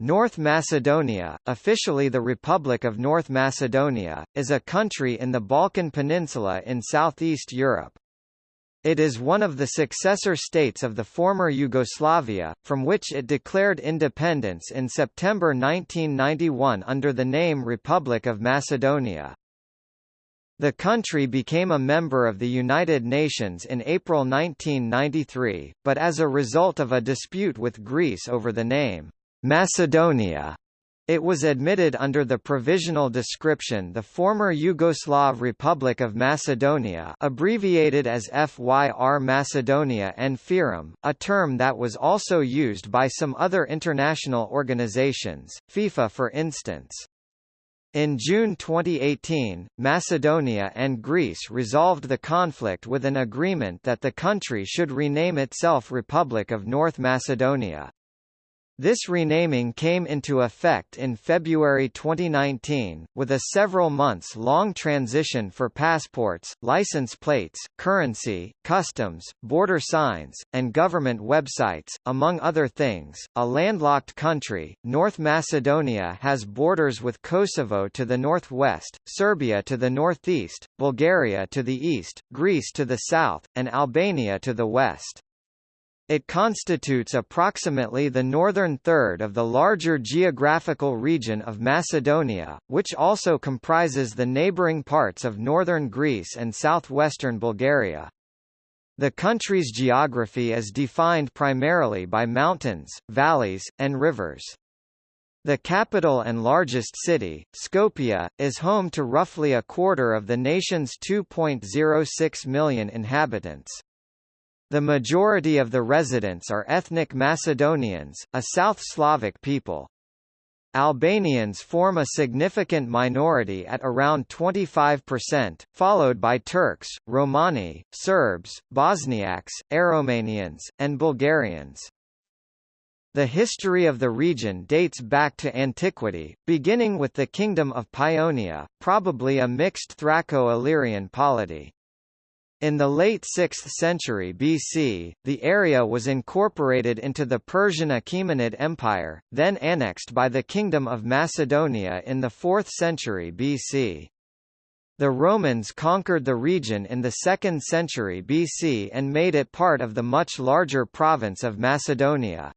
North Macedonia, officially the Republic of North Macedonia, is a country in the Balkan Peninsula in southeast Europe. It is one of the successor states of the former Yugoslavia, from which it declared independence in September 1991 under the name Republic of Macedonia. The country became a member of the United Nations in April 1993, but as a result of a dispute with Greece over the name, Macedonia, it was admitted under the provisional description the former Yugoslav Republic of Macedonia abbreviated as FYR Macedonia and FYROM, a term that was also used by some other international organizations, FIFA for instance. In June 2018, Macedonia and Greece resolved the conflict with an agreement that the country should rename itself Republic of North Macedonia. This renaming came into effect in February 2019, with a several months long transition for passports, license plates, currency, customs, border signs, and government websites, among other things. A landlocked country, North Macedonia has borders with Kosovo to the northwest, Serbia to the northeast, Bulgaria to the east, Greece to the south, and Albania to the west. It constitutes approximately the northern third of the larger geographical region of Macedonia, which also comprises the neighbouring parts of northern Greece and southwestern Bulgaria. The country's geography is defined primarily by mountains, valleys, and rivers. The capital and largest city, Skopje, is home to roughly a quarter of the nation's 2.06 million inhabitants. The majority of the residents are ethnic Macedonians, a South Slavic people. Albanians form a significant minority at around 25%, followed by Turks, Romani, Serbs, Bosniaks, Aromanians, and Bulgarians. The history of the region dates back to antiquity, beginning with the Kingdom of Paeonia, probably a mixed Thraco-Illyrian polity. In the late 6th century BC, the area was incorporated into the Persian Achaemenid Empire, then annexed by the Kingdom of Macedonia in the 4th century BC. The Romans conquered the region in the 2nd century BC and made it part of the much larger province of Macedonia.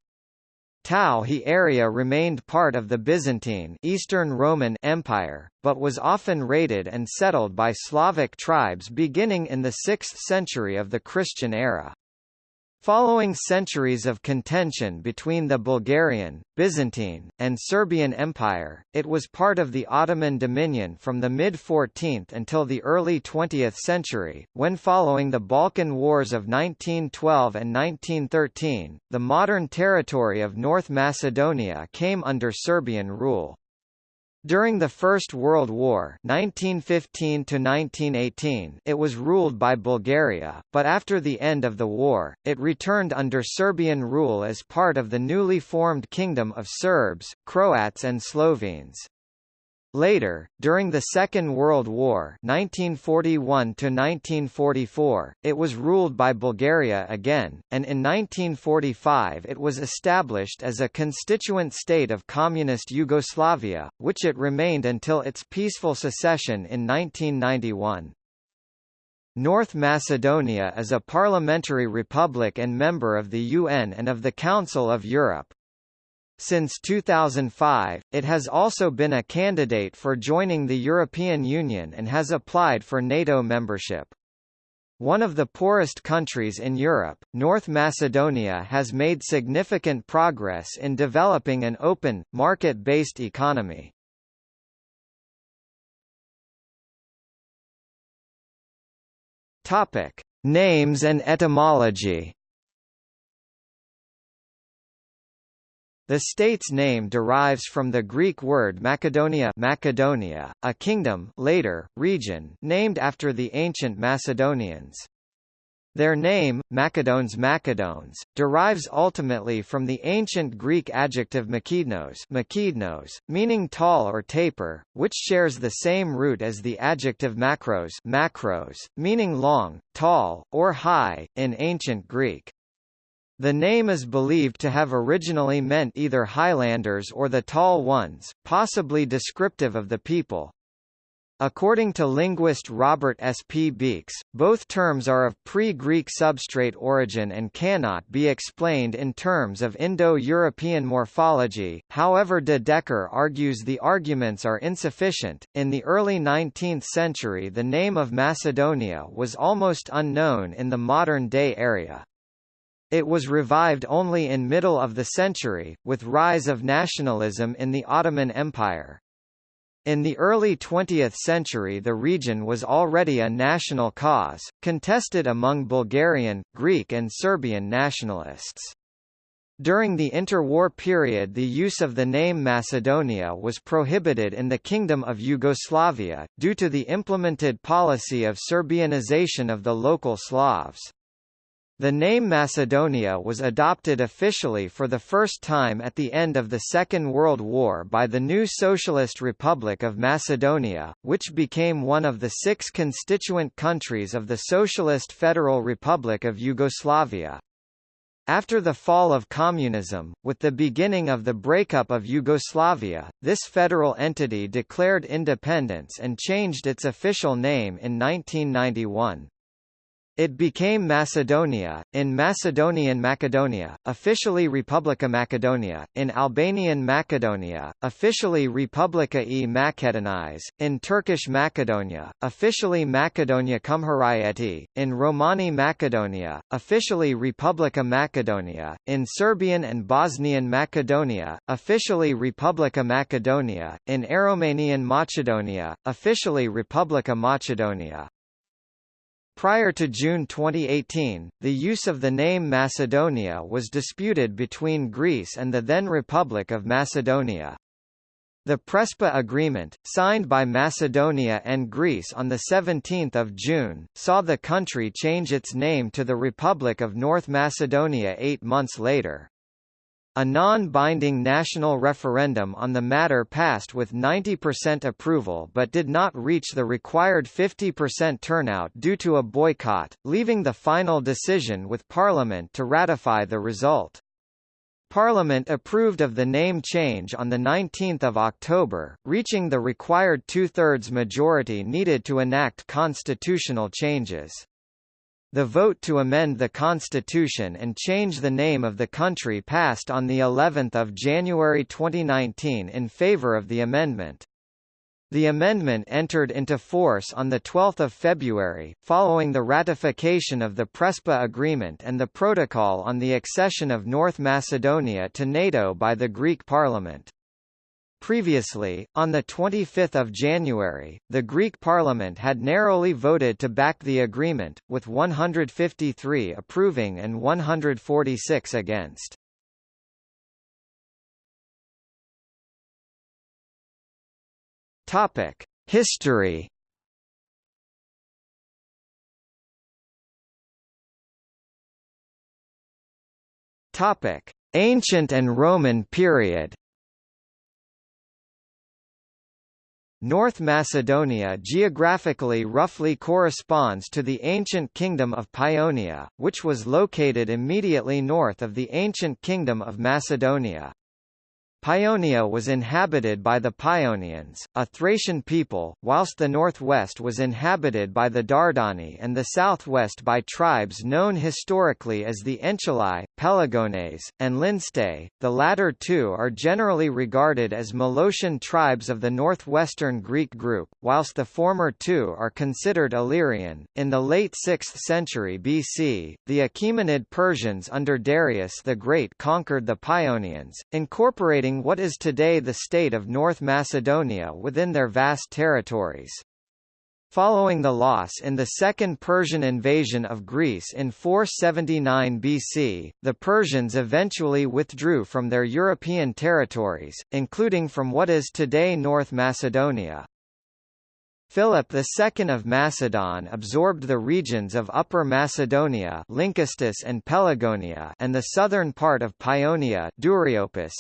Tauhi area remained part of the Byzantine Eastern Roman Empire, but was often raided and settled by Slavic tribes beginning in the 6th century of the Christian era. Following centuries of contention between the Bulgarian, Byzantine, and Serbian Empire, it was part of the Ottoman dominion from the mid-14th until the early 20th century, when following the Balkan Wars of 1912 and 1913, the modern territory of North Macedonia came under Serbian rule. During the First World War 1915 it was ruled by Bulgaria, but after the end of the war, it returned under Serbian rule as part of the newly formed Kingdom of Serbs, Croats and Slovenes. Later, during the Second World War 1941 it was ruled by Bulgaria again, and in 1945 it was established as a constituent state of Communist Yugoslavia, which it remained until its peaceful secession in 1991. North Macedonia is a parliamentary republic and member of the UN and of the Council of Europe. Since 2005, it has also been a candidate for joining the European Union and has applied for NATO membership. One of the poorest countries in Europe, North Macedonia has made significant progress in developing an open, market-based economy. Topic: Names and etymology. The state's name derives from the Greek word Macedonia, Macedonia a kingdom later, region named after the ancient Macedonians. Their name, Macedones Macedones, derives ultimately from the ancient Greek adjective makednos, makednos meaning tall or taper, which shares the same root as the adjective makros, makros meaning long, tall, or high, in ancient Greek. The name is believed to have originally meant either Highlanders or the Tall Ones, possibly descriptive of the people. According to linguist Robert S. P. Beekes, both terms are of pre-Greek substrate origin and cannot be explained in terms of Indo-European morphology. However, de Decker argues the arguments are insufficient. In the early 19th century, the name of Macedonia was almost unknown in the modern-day area. It was revived only in middle of the century, with rise of nationalism in the Ottoman Empire. In the early 20th century the region was already a national cause, contested among Bulgarian, Greek and Serbian nationalists. During the interwar period the use of the name Macedonia was prohibited in the Kingdom of Yugoslavia, due to the implemented policy of Serbianization of the local Slavs. The name Macedonia was adopted officially for the first time at the end of the Second World War by the new Socialist Republic of Macedonia, which became one of the six constituent countries of the Socialist Federal Republic of Yugoslavia. After the fall of communism, with the beginning of the breakup of Yugoslavia, this federal entity declared independence and changed its official name in 1991. It became Macedonia, in Macedonian Macedonia, officially Republika Macedonia, in Albanian Macedonia, officially Republika e Makedonize, in Turkish Macedonia, officially Macedonia Cumhuriyeti, in Romani Macedonia, officially Republika Macedonia, in Serbian and Bosnian Macedonia, officially Republika Macedonia, in Aromanian Macedonia, officially Republika Macedonia. Prior to June 2018, the use of the name Macedonia was disputed between Greece and the then Republic of Macedonia. The Prespa Agreement, signed by Macedonia and Greece on 17 June, saw the country change its name to the Republic of North Macedonia eight months later. A non-binding national referendum on the matter passed with 90% approval but did not reach the required 50% turnout due to a boycott, leaving the final decision with Parliament to ratify the result. Parliament approved of the name change on 19 October, reaching the required two-thirds majority needed to enact constitutional changes. The vote to amend the constitution and change the name of the country passed on the 11th of January 2019 in favor of the amendment. The amendment entered into force on 12 February, following the ratification of the Prespa Agreement and the Protocol on the accession of North Macedonia to NATO by the Greek Parliament. Previously, on 25 January, the Greek parliament had narrowly voted to back the agreement, with 153 approving and 146 against. History Ancient and Roman period North Macedonia geographically roughly corresponds to the ancient Kingdom of Paeonia, which was located immediately north of the ancient Kingdom of Macedonia. Paeonia was inhabited by the Paeonians, a Thracian people, whilst the northwest was inhabited by the Dardani and the southwest by tribes known historically as the Enchelai, Pelagones, and Lyncestae. The latter two are generally regarded as Molossian tribes of the northwestern Greek group, whilst the former two are considered Illyrian. In the late 6th century BC, the Achaemenid Persians under Darius the Great conquered the Paeonians, incorporating what is today the state of North Macedonia within their vast territories. Following the loss in the Second Persian invasion of Greece in 479 BC, the Persians eventually withdrew from their European territories, including from what is today North Macedonia. Philip II of Macedon absorbed the regions of Upper Macedonia Lynkestis and Pelagonia and the southern part of Paeonia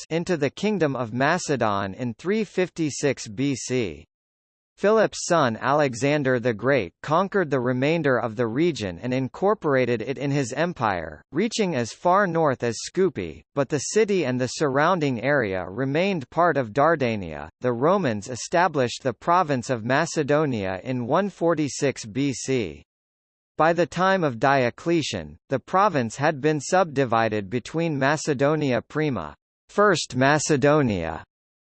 into the Kingdom of Macedon in 356 BC. Philip's son Alexander the Great conquered the remainder of the region and incorporated it in his empire, reaching as far north as Skopje, but the city and the surrounding area remained part of Dardania. The Romans established the province of Macedonia in 146 BC. By the time of Diocletian, the province had been subdivided between Macedonia Prima, First Macedonia,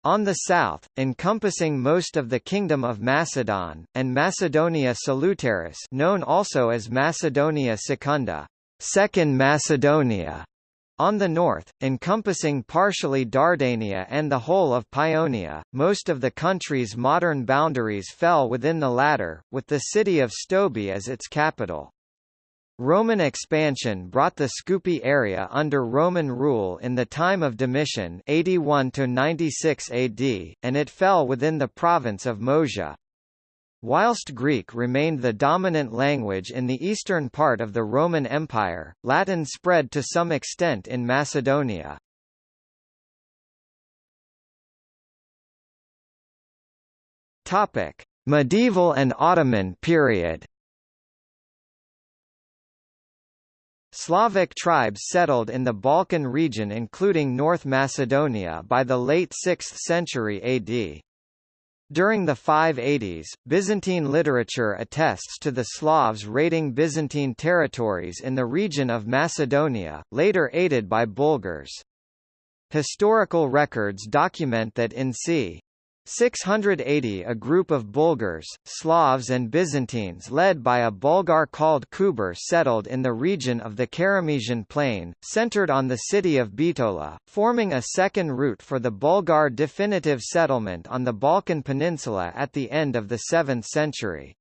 on the south, encompassing most of the Kingdom of Macedon, and Macedonia Salutaris known also as Macedonia Secunda Second Macedonia, on the north, encompassing partially Dardania and the whole of Paeonia, most of the country's modern boundaries fell within the latter, with the city of Stobi as its capital. Roman expansion brought the Skopje area under Roman rule in the time of Domitian 81 to 96 AD, and it fell within the province of Moesia. Whilst Greek remained the dominant language in the eastern part of the Roman Empire, Latin spread to some extent in Macedonia. Medieval and Ottoman period. Slavic tribes settled in the Balkan region including North Macedonia by the late 6th century AD. During the 580s, Byzantine literature attests to the Slavs raiding Byzantine territories in the region of Macedonia, later aided by Bulgars. Historical records document that in c. 680 a group of Bulgars, Slavs and Byzantines led by a Bulgar called Kuber settled in the region of the Keramisian plain, centered on the city of Bitola, forming a second route for the Bulgar definitive settlement on the Balkan Peninsula at the end of the 7th century.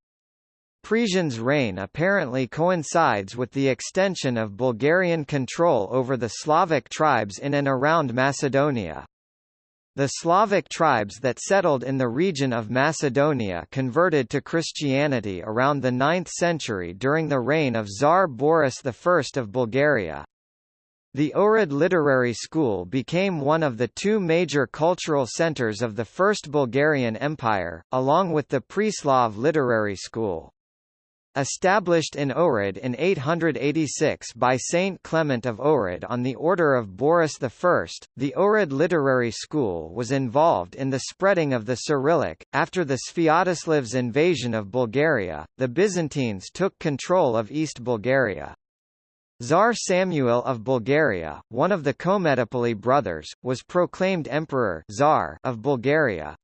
Presian's reign apparently coincides with the extension of Bulgarian control over the Slavic tribes in and around Macedonia. The Slavic tribes that settled in the region of Macedonia converted to Christianity around the 9th century during the reign of Tsar Boris I of Bulgaria. The Ohrid Literary School became one of the two major cultural centers of the First Bulgarian Empire, along with the Preslav Literary School. Established in Ohrid in 886 by Saint Clement of Ohrid on the order of Boris I, the Ohrid Literary School was involved in the spreading of the Cyrillic. After the Sviatoslav's invasion of Bulgaria, the Byzantines took control of East Bulgaria. Tsar Samuel of Bulgaria, one of the Kometopoli brothers, was proclaimed Emperor Tsar of Bulgaria,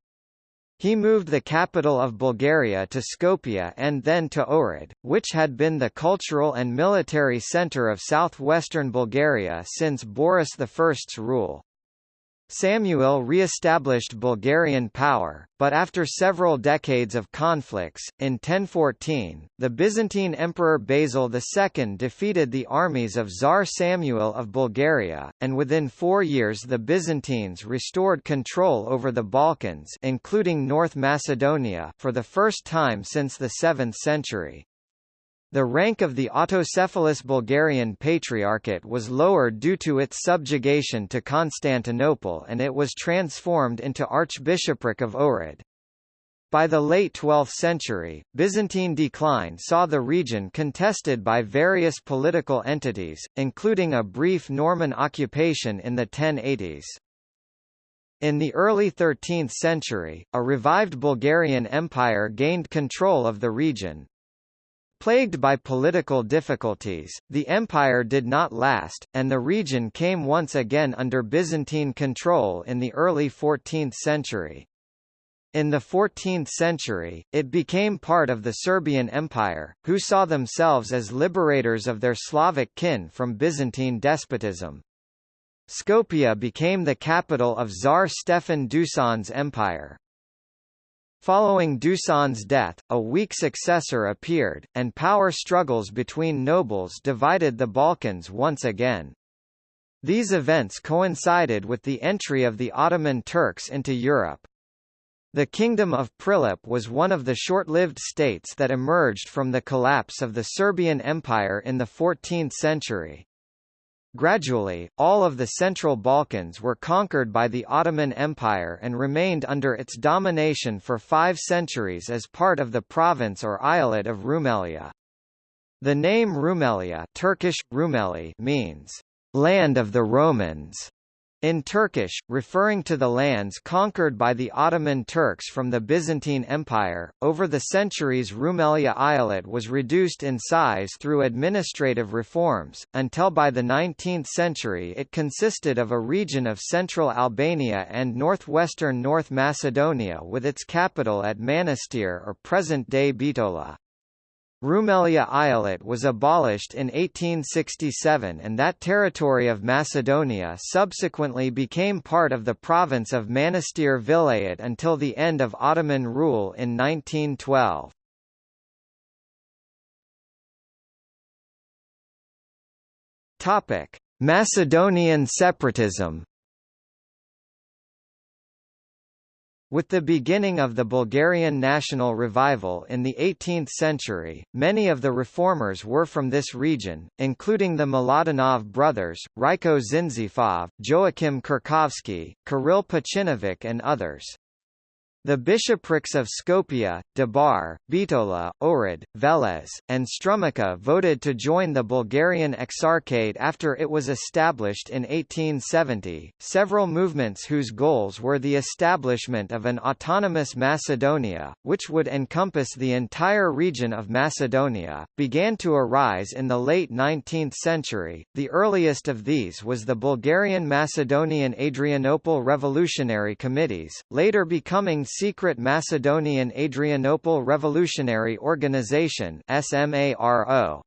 he moved the capital of Bulgaria to Skopje and then to Ohrid, which had been the cultural and military center of southwestern Bulgaria since Boris I's rule. Samuel re-established Bulgarian power, but after several decades of conflicts, in 1014, the Byzantine Emperor Basil II defeated the armies of Tsar Samuel of Bulgaria, and within four years the Byzantines restored control over the Balkans including North Macedonia for the first time since the 7th century. The rank of the autocephalous Bulgarian Patriarchate was lowered due to its subjugation to Constantinople and it was transformed into Archbishopric of Ohrid. By the late 12th century, Byzantine decline saw the region contested by various political entities, including a brief Norman occupation in the 1080s. In the early 13th century, a revived Bulgarian Empire gained control of the region, Plagued by political difficulties, the empire did not last, and the region came once again under Byzantine control in the early 14th century. In the 14th century, it became part of the Serbian Empire, who saw themselves as liberators of their Slavic kin from Byzantine despotism. Skopje became the capital of Tsar Stefan Dusan's empire. Following Dusan's death, a weak successor appeared, and power struggles between nobles divided the Balkans once again. These events coincided with the entry of the Ottoman Turks into Europe. The Kingdom of Prilep was one of the short-lived states that emerged from the collapse of the Serbian Empire in the 14th century. Gradually, all of the Central Balkans were conquered by the Ottoman Empire and remained under its domination for five centuries as part of the province or eyalet of Rumelia. The name Rumelia Turkish, Rumeli means, "...land of the Romans", in Turkish, referring to the lands conquered by the Ottoman Turks from the Byzantine Empire, over the centuries Rumelia Eyalet was reduced in size through administrative reforms, until by the 19th century it consisted of a region of central Albania and northwestern North Macedonia with its capital at Manastir or present-day Bitola. Rumelia Eyalet was abolished in 1867 and that territory of Macedonia subsequently became part of the province of Manastir Vilayet until the end of Ottoman rule in 1912. Macedonian separatism With the beginning of the Bulgarian national revival in the 18th century, many of the reformers were from this region, including the Miladinov brothers, Rajko Zhinzifov, Joachim Kurkovsky, Kirill Pachinovic and others. The bishoprics of Skopje, Debar, Bitola, Ohrid, Veles, and Strumica voted to join the Bulgarian Exarchate after it was established in 1870. Several movements whose goals were the establishment of an autonomous Macedonia, which would encompass the entire region of Macedonia, began to arise in the late 19th century. The earliest of these was the Bulgarian Macedonian Adrianople Revolutionary Committees, later becoming secret Macedonian Adrianople Revolutionary Organization SMARO.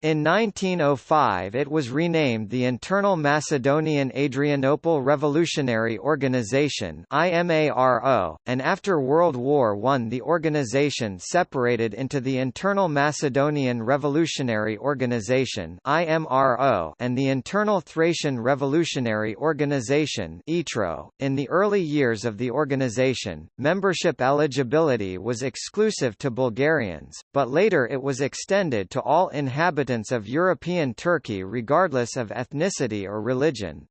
In 1905 it was renamed the Internal Macedonian Adrianople Revolutionary Organization and after World War I the organization separated into the Internal Macedonian Revolutionary Organization and the Internal Thracian Revolutionary Organization. .In the early years of the organization, membership eligibility was exclusive to Bulgarians, but later it was extended to all inhabitants inhabitants of European Turkey regardless of ethnicity or religion.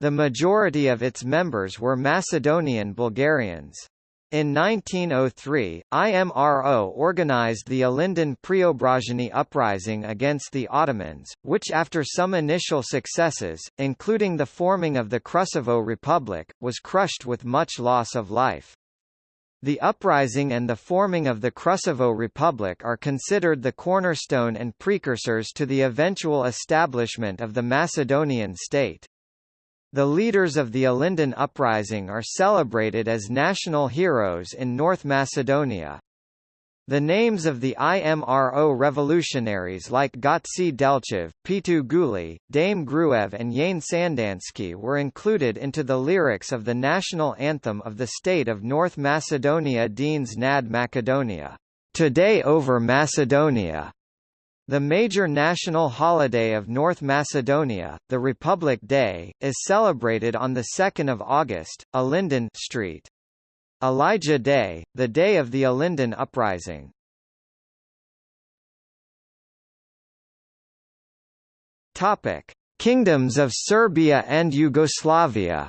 The majority of its members were Macedonian Bulgarians. In 1903, IMRO organized the Ilinden Preobrazhenie uprising against the Ottomans, which after some initial successes, including the forming of the Krusevo Republic, was crushed with much loss of life. The uprising and the forming of the Krusevo Republic are considered the cornerstone and precursors to the eventual establishment of the Macedonian state. The leaders of the Ilinden uprising are celebrated as national heroes in North Macedonia. The names of the IMRO revolutionaries like Gotse Delchev, Pitu Guli, Dame Gruev and Yane Sandanski were included into the lyrics of the national anthem of the state of North Macedonia Deans Nad Macedonia, Today over Macedonia. The major national holiday of North Macedonia, the Republic Day, is celebrated on 2 August, Ilinden Street. Elijah Day, the day of the Ilinden Uprising. Topic: Kingdoms of Serbia and Yugoslavia.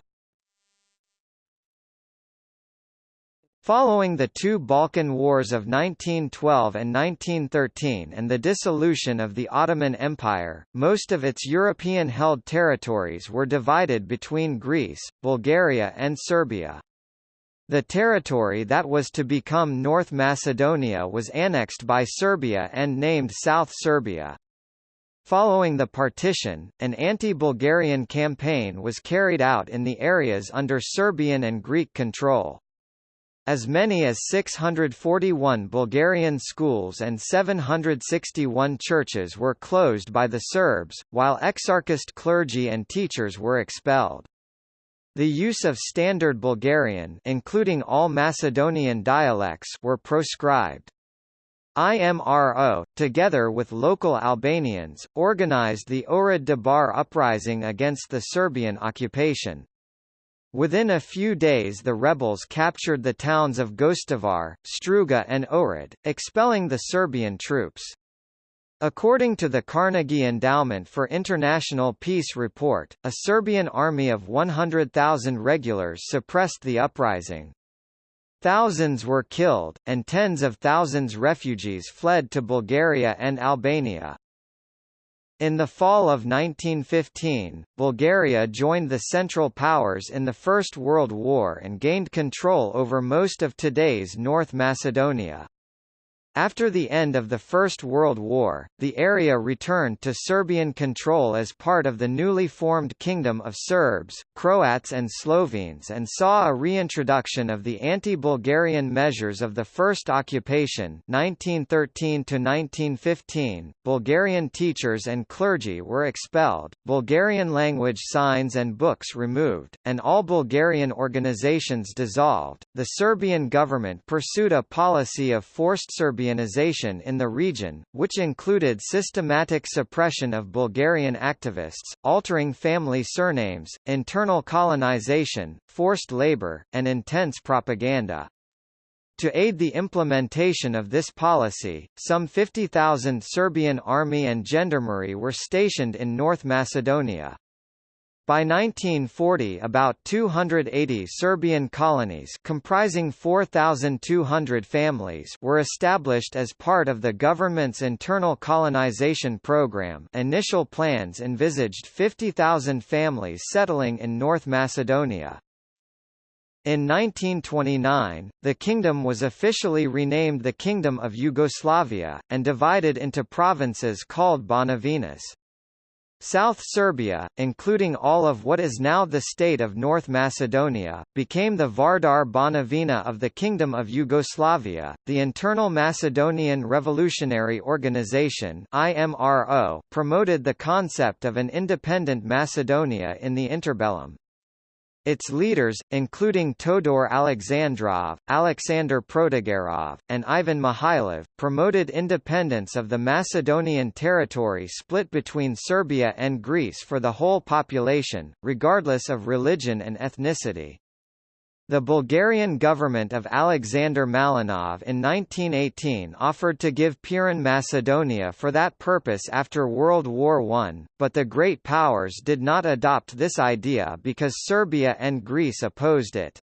Following the two Balkan Wars of 1912 and 1913 and the dissolution of the Ottoman Empire, most of its European-held territories were divided between Greece, Bulgaria and Serbia. The territory that was to become North Macedonia was annexed by Serbia and named South Serbia. Following the partition, an anti-Bulgarian campaign was carried out in the areas under Serbian and Greek control. As many as 641 Bulgarian schools and 761 churches were closed by the Serbs, while exarchist clergy and teachers were expelled. The use of Standard Bulgarian including all Macedonian dialects were proscribed. IMRO, together with local Albanians, organized the Ohrid Debar uprising against the Serbian occupation. Within a few days the rebels captured the towns of Gostivar, Struga and Ohrid, expelling the Serbian troops. According to the Carnegie Endowment for International Peace report, a Serbian army of 100,000 regulars suppressed the uprising. Thousands were killed, and tens of thousands refugees fled to Bulgaria and Albania. In the fall of 1915, Bulgaria joined the Central Powers in the First World War and gained control over most of today's North Macedonia. After the end of the First World War, the area returned to Serbian control as part of the newly formed Kingdom of Serbs, Croats and Slovenes and saw a reintroduction of the anti-Bulgarian measures of the First Occupation 1913 Bulgarian teachers and clergy were expelled, Bulgarian language signs and books removed, and all Bulgarian organizations dissolved. The Serbian government pursued a policy of forced Serbianization in the region, which included systematic suppression of Bulgarian activists, altering family surnames, internal colonization, forced labor, and intense propaganda. To aid the implementation of this policy, some 50,000 Serbian army and gendarmerie were stationed in North Macedonia. By 1940 about 280 Serbian colonies comprising 4,200 families were established as part of the government's internal colonization program initial plans envisaged 50,000 families settling in North Macedonia. In 1929, the kingdom was officially renamed the Kingdom of Yugoslavia, and divided into provinces called Banovinas. South Serbia, including all of what is now the state of North Macedonia, became the Vardar Banovina of the Kingdom of Yugoslavia. The Internal Macedonian Revolutionary Organization (IMRO) promoted the concept of an independent Macedonia in the interbellum. Its leaders, including Todor Alexandrov, Alexander Protogerov, and Ivan Mihailov, promoted independence of the Macedonian territory split between Serbia and Greece for the whole population, regardless of religion and ethnicity. The Bulgarian government of Alexander Malinov in 1918 offered to give Pirin Macedonia for that purpose after World War I, but the Great Powers did not adopt this idea because Serbia and Greece opposed it.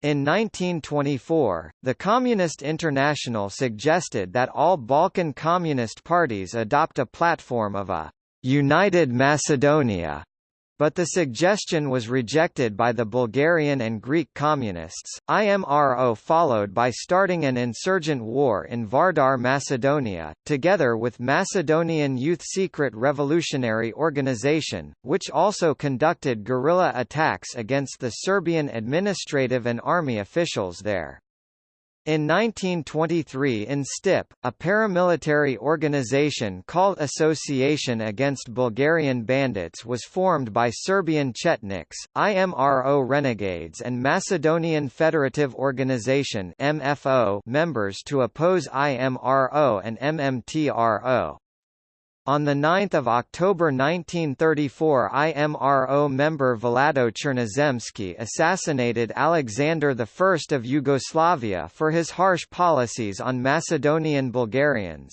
In 1924, the Communist International suggested that all Balkan Communist parties adopt a platform of a «United Macedonia» but the suggestion was rejected by the Bulgarian and Greek communists. IMRO followed by starting an insurgent war in Vardar, Macedonia, together with Macedonian Youth Secret Revolutionary Organization, which also conducted guerrilla attacks against the Serbian administrative and army officials there. In 1923 in STIP, a paramilitary organization called Association Against Bulgarian Bandits was formed by Serbian Chetniks, IMRO renegades and Macedonian Federative Organization MFO members to oppose IMRO and MMTRO. On 9 October 1934 IMRO member Vlado Chernozemski assassinated Alexander I of Yugoslavia for his harsh policies on Macedonian Bulgarians.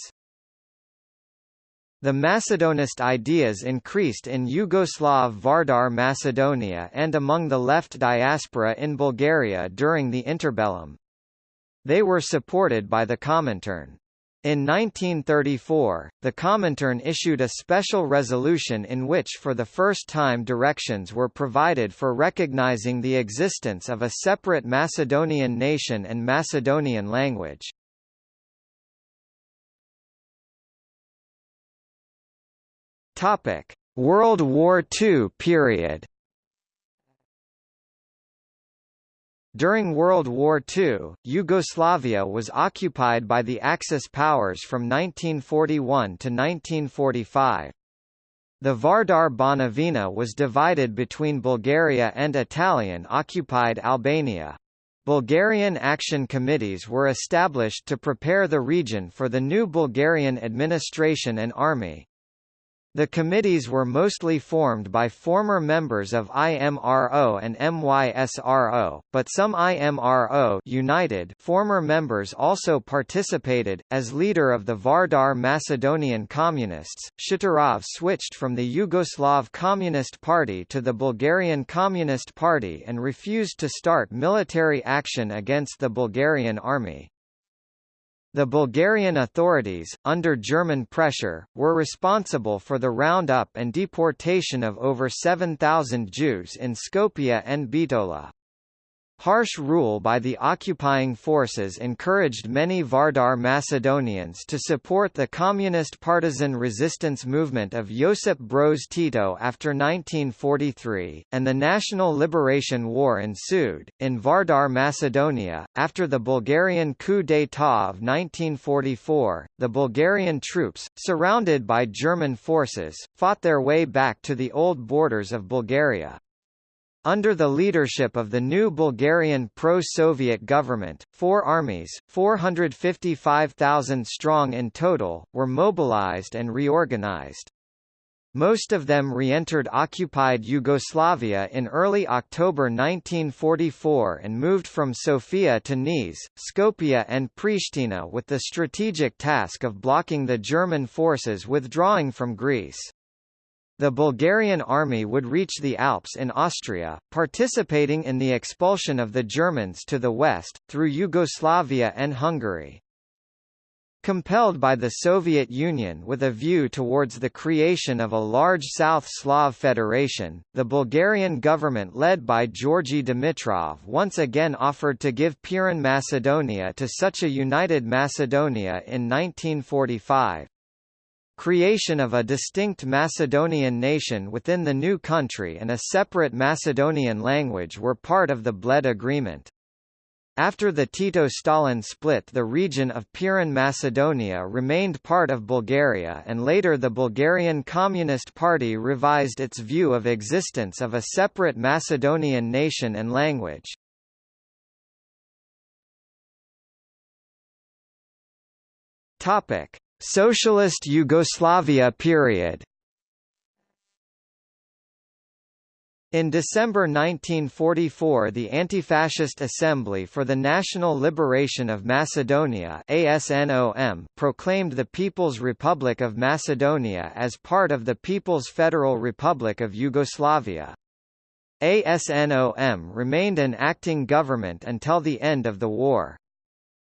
The Macedonist ideas increased in Yugoslav Vardar Macedonia and among the left diaspora in Bulgaria during the interbellum. They were supported by the Comintern. In 1934, the Comintern issued a special resolution in which for the first time directions were provided for recognizing the existence of a separate Macedonian nation and Macedonian language. World War II period During World War II, Yugoslavia was occupied by the Axis powers from 1941 to 1945. The Vardar Banovina was divided between Bulgaria and Italian-occupied Albania. Bulgarian action committees were established to prepare the region for the new Bulgarian administration and army. The committees were mostly formed by former members of IMRO and MYSRO, but some IMRO United former members also participated. As leader of the Vardar Macedonian Communists, Shatorov switched from the Yugoslav Communist Party to the Bulgarian Communist Party and refused to start military action against the Bulgarian army. The Bulgarian authorities, under German pressure, were responsible for the roundup and deportation of over 7,000 Jews in Skopje and Bitola. Harsh rule by the occupying forces encouraged many Vardar Macedonians to support the communist partisan resistance movement of Josip Broz Tito after 1943, and the National Liberation War ensued. In Vardar Macedonia, after the Bulgarian coup d'état of 1944, the Bulgarian troops, surrounded by German forces, fought their way back to the old borders of Bulgaria. Under the leadership of the new Bulgarian pro-Soviet government, four armies, 455,000 strong in total, were mobilized and reorganized. Most of them re-entered occupied Yugoslavia in early October 1944 and moved from Sofia to Niš, Skopje and Pristina with the strategic task of blocking the German forces withdrawing from Greece. The Bulgarian army would reach the Alps in Austria, participating in the expulsion of the Germans to the west, through Yugoslavia and Hungary. Compelled by the Soviet Union with a view towards the creation of a large South Slav federation, the Bulgarian government led by Georgi Dimitrov once again offered to give Pirin Macedonia to such a united Macedonia in 1945. Creation of a distinct Macedonian nation within the new country and a separate Macedonian language were part of the Bled Agreement. After the Tito-Stalin split the region of Pirin Macedonia remained part of Bulgaria and later the Bulgarian Communist Party revised its view of existence of a separate Macedonian nation and language. Topic: Socialist Yugoslavia period In December 1944 the Anti-Fascist Assembly for the National Liberation of Macedonia ASNOM proclaimed the People's Republic of Macedonia as part of the People's Federal Republic of Yugoslavia. ASNOM remained an acting government until the end of the war.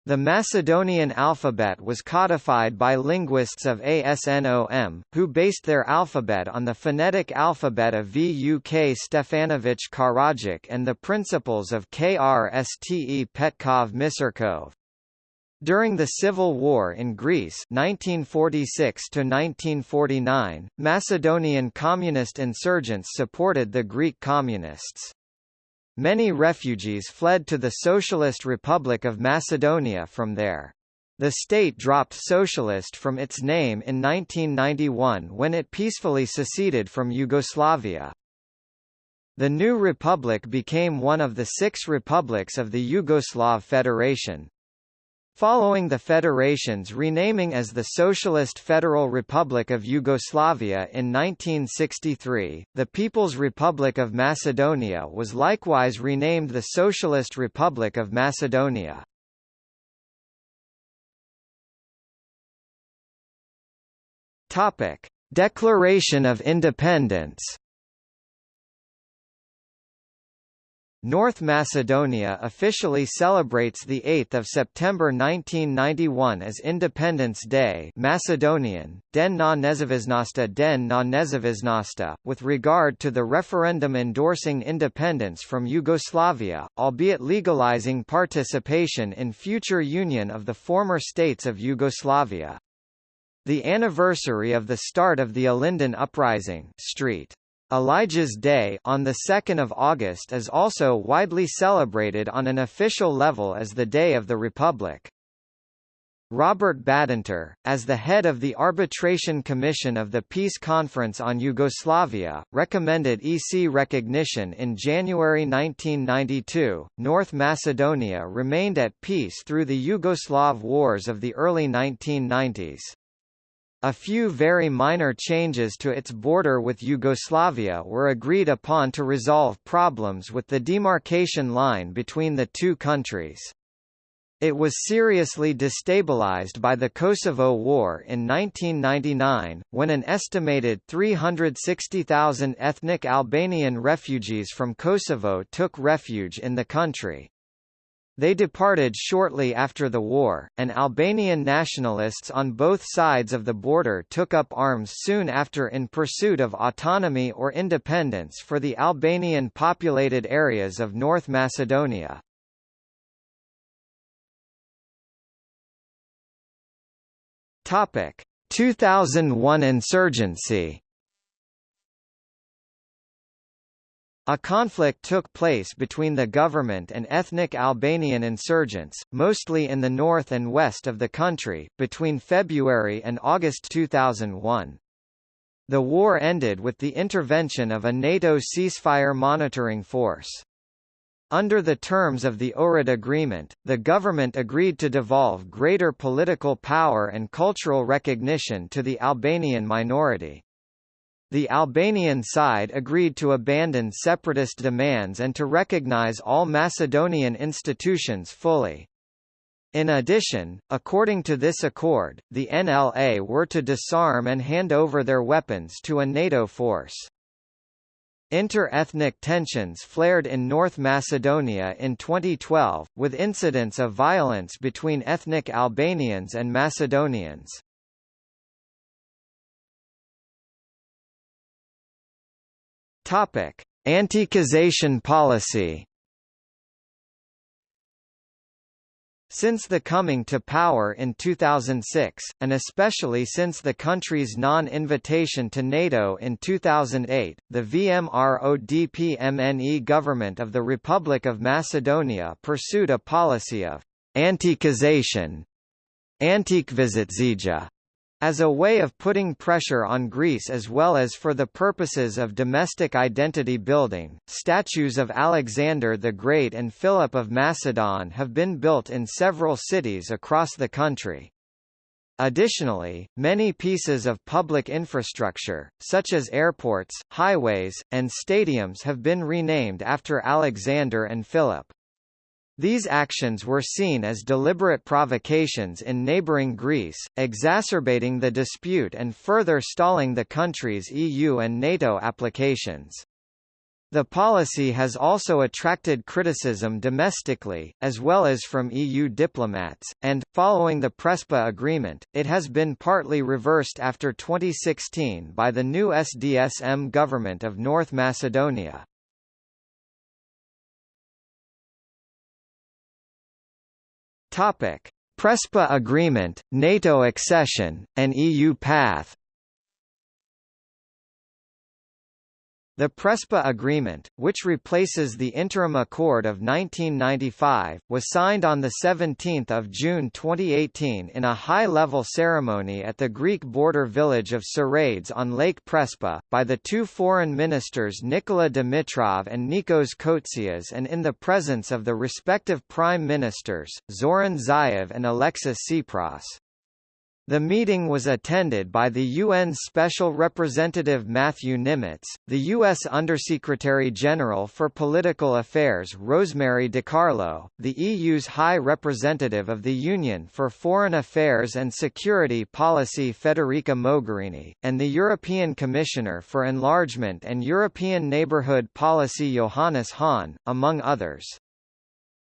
The Macedonian alphabet was codified by linguists of ASNOM, who based their alphabet on the phonetic alphabet of Vuk Stefanović Karadžić and the principles of Krste Petkov Misirkov. During the Civil War in Greece 1946 Macedonian communist insurgents supported the Greek communists. Many refugees fled to the Socialist Republic of Macedonia from there. The state dropped socialist from its name in 1991 when it peacefully seceded from Yugoslavia. The new republic became one of the six republics of the Yugoslav Federation. Following the federation's renaming as the Socialist Federal Republic of Yugoslavia in 1963, the People's Republic of Macedonia was likewise renamed the Socialist Republic of Macedonia. Topic: Declaration of Independence North Macedonia officially celebrates 8 September 1991 as Independence Day Macedonian, Den na Nezavisnasta Den na Nezavisnasta, with regard to the referendum endorsing independence from Yugoslavia, albeit legalizing participation in future union of the former states of Yugoslavia. The anniversary of the start of the Ilinden Uprising Street. Elijah's Day on the 2nd of August is also widely celebrated on an official level as the Day of the Republic. Robert Badinter, as the head of the Arbitration Commission of the Peace Conference on Yugoslavia, recommended EC recognition in January 1992. North Macedonia remained at peace through the Yugoslav wars of the early 1990s. A few very minor changes to its border with Yugoslavia were agreed upon to resolve problems with the demarcation line between the two countries. It was seriously destabilized by the Kosovo War in 1999, when an estimated 360,000 ethnic Albanian refugees from Kosovo took refuge in the country. They departed shortly after the war, and Albanian nationalists on both sides of the border took up arms soon after in pursuit of autonomy or independence for the Albanian populated areas of North Macedonia. Topic: 2001 insurgency A conflict took place between the government and ethnic Albanian insurgents, mostly in the north and west of the country, between February and August 2001. The war ended with the intervention of a NATO ceasefire monitoring force. Under the terms of the Ohrid Agreement, the government agreed to devolve greater political power and cultural recognition to the Albanian minority. The Albanian side agreed to abandon separatist demands and to recognize all Macedonian institutions fully. In addition, according to this accord, the NLA were to disarm and hand over their weapons to a NATO force. Inter-ethnic tensions flared in North Macedonia in 2012, with incidents of violence between ethnic Albanians and Macedonians. Topic: Antiquisation policy. Since the coming to power in 2006, and especially since the country's non-invitation to NATO in 2008, the VMRO-DPMNE government of the Republic of Macedonia pursued a policy of antiquisation, antikvizitcija, as a way of putting pressure on Greece as well as for the purposes of domestic identity building, statues of Alexander the Great and Philip of Macedon have been built in several cities across the country. Additionally, many pieces of public infrastructure, such as airports, highways, and stadiums have been renamed after Alexander and Philip. These actions were seen as deliberate provocations in neighbouring Greece, exacerbating the dispute and further stalling the country's EU and NATO applications. The policy has also attracted criticism domestically, as well as from EU diplomats, and, following the Prespa agreement, it has been partly reversed after 2016 by the new SDSM government of North Macedonia. Topic: Prespa Agreement, NATO accession, and EU path The Prespa Agreement, which replaces the Interim Accord of 1995, was signed on 17 June 2018 in a high-level ceremony at the Greek border village of Psarades on Lake Prespa, by the two foreign ministers Nikola Dimitrov and Nikos Kotzias and in the presence of the respective prime ministers, Zoran Zaev and Alexis Tsipras. The meeting was attended by the UN Special Representative Matthew Nimetz, the U.S. Undersecretary General for Political Affairs Rosemary DiCarlo, the EU's High Representative of the Union for Foreign Affairs and Security Policy Federica Mogherini, and the European Commissioner for Enlargement and European Neighbourhood Policy Johannes Hahn, among others.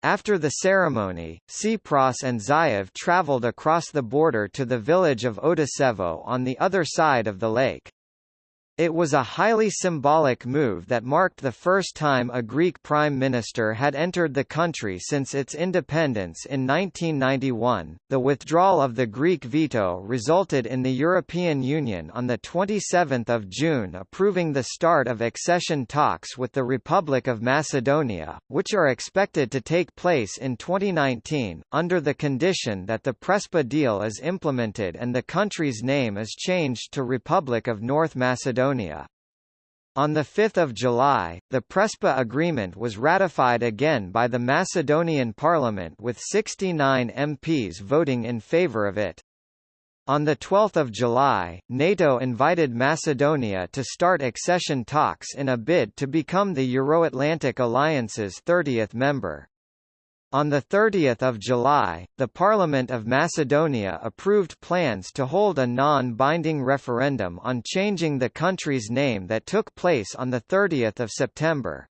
After the ceremony, Tsipras and Zaev traveled across the border to the village of Otisevo on the other side of the lake. It was a highly symbolic move that marked the first time a Greek prime minister had entered the country since its independence in 1991. The withdrawal of the Greek veto resulted in the European Union on the 27th of June approving the start of accession talks with the Republic of Macedonia, which are expected to take place in 2019 under the condition that the Prespa deal is implemented and the country's name is changed to Republic of North Macedonia. Macedonia. On 5 July, the Prespa Agreement was ratified again by the Macedonian parliament with 69 MPs voting in favour of it. On 12 July, NATO invited Macedonia to start accession talks in a bid to become the Euro-Atlantic Alliance's 30th member. On 30 July, the Parliament of Macedonia approved plans to hold a non-binding referendum on changing the country's name that took place on 30 September.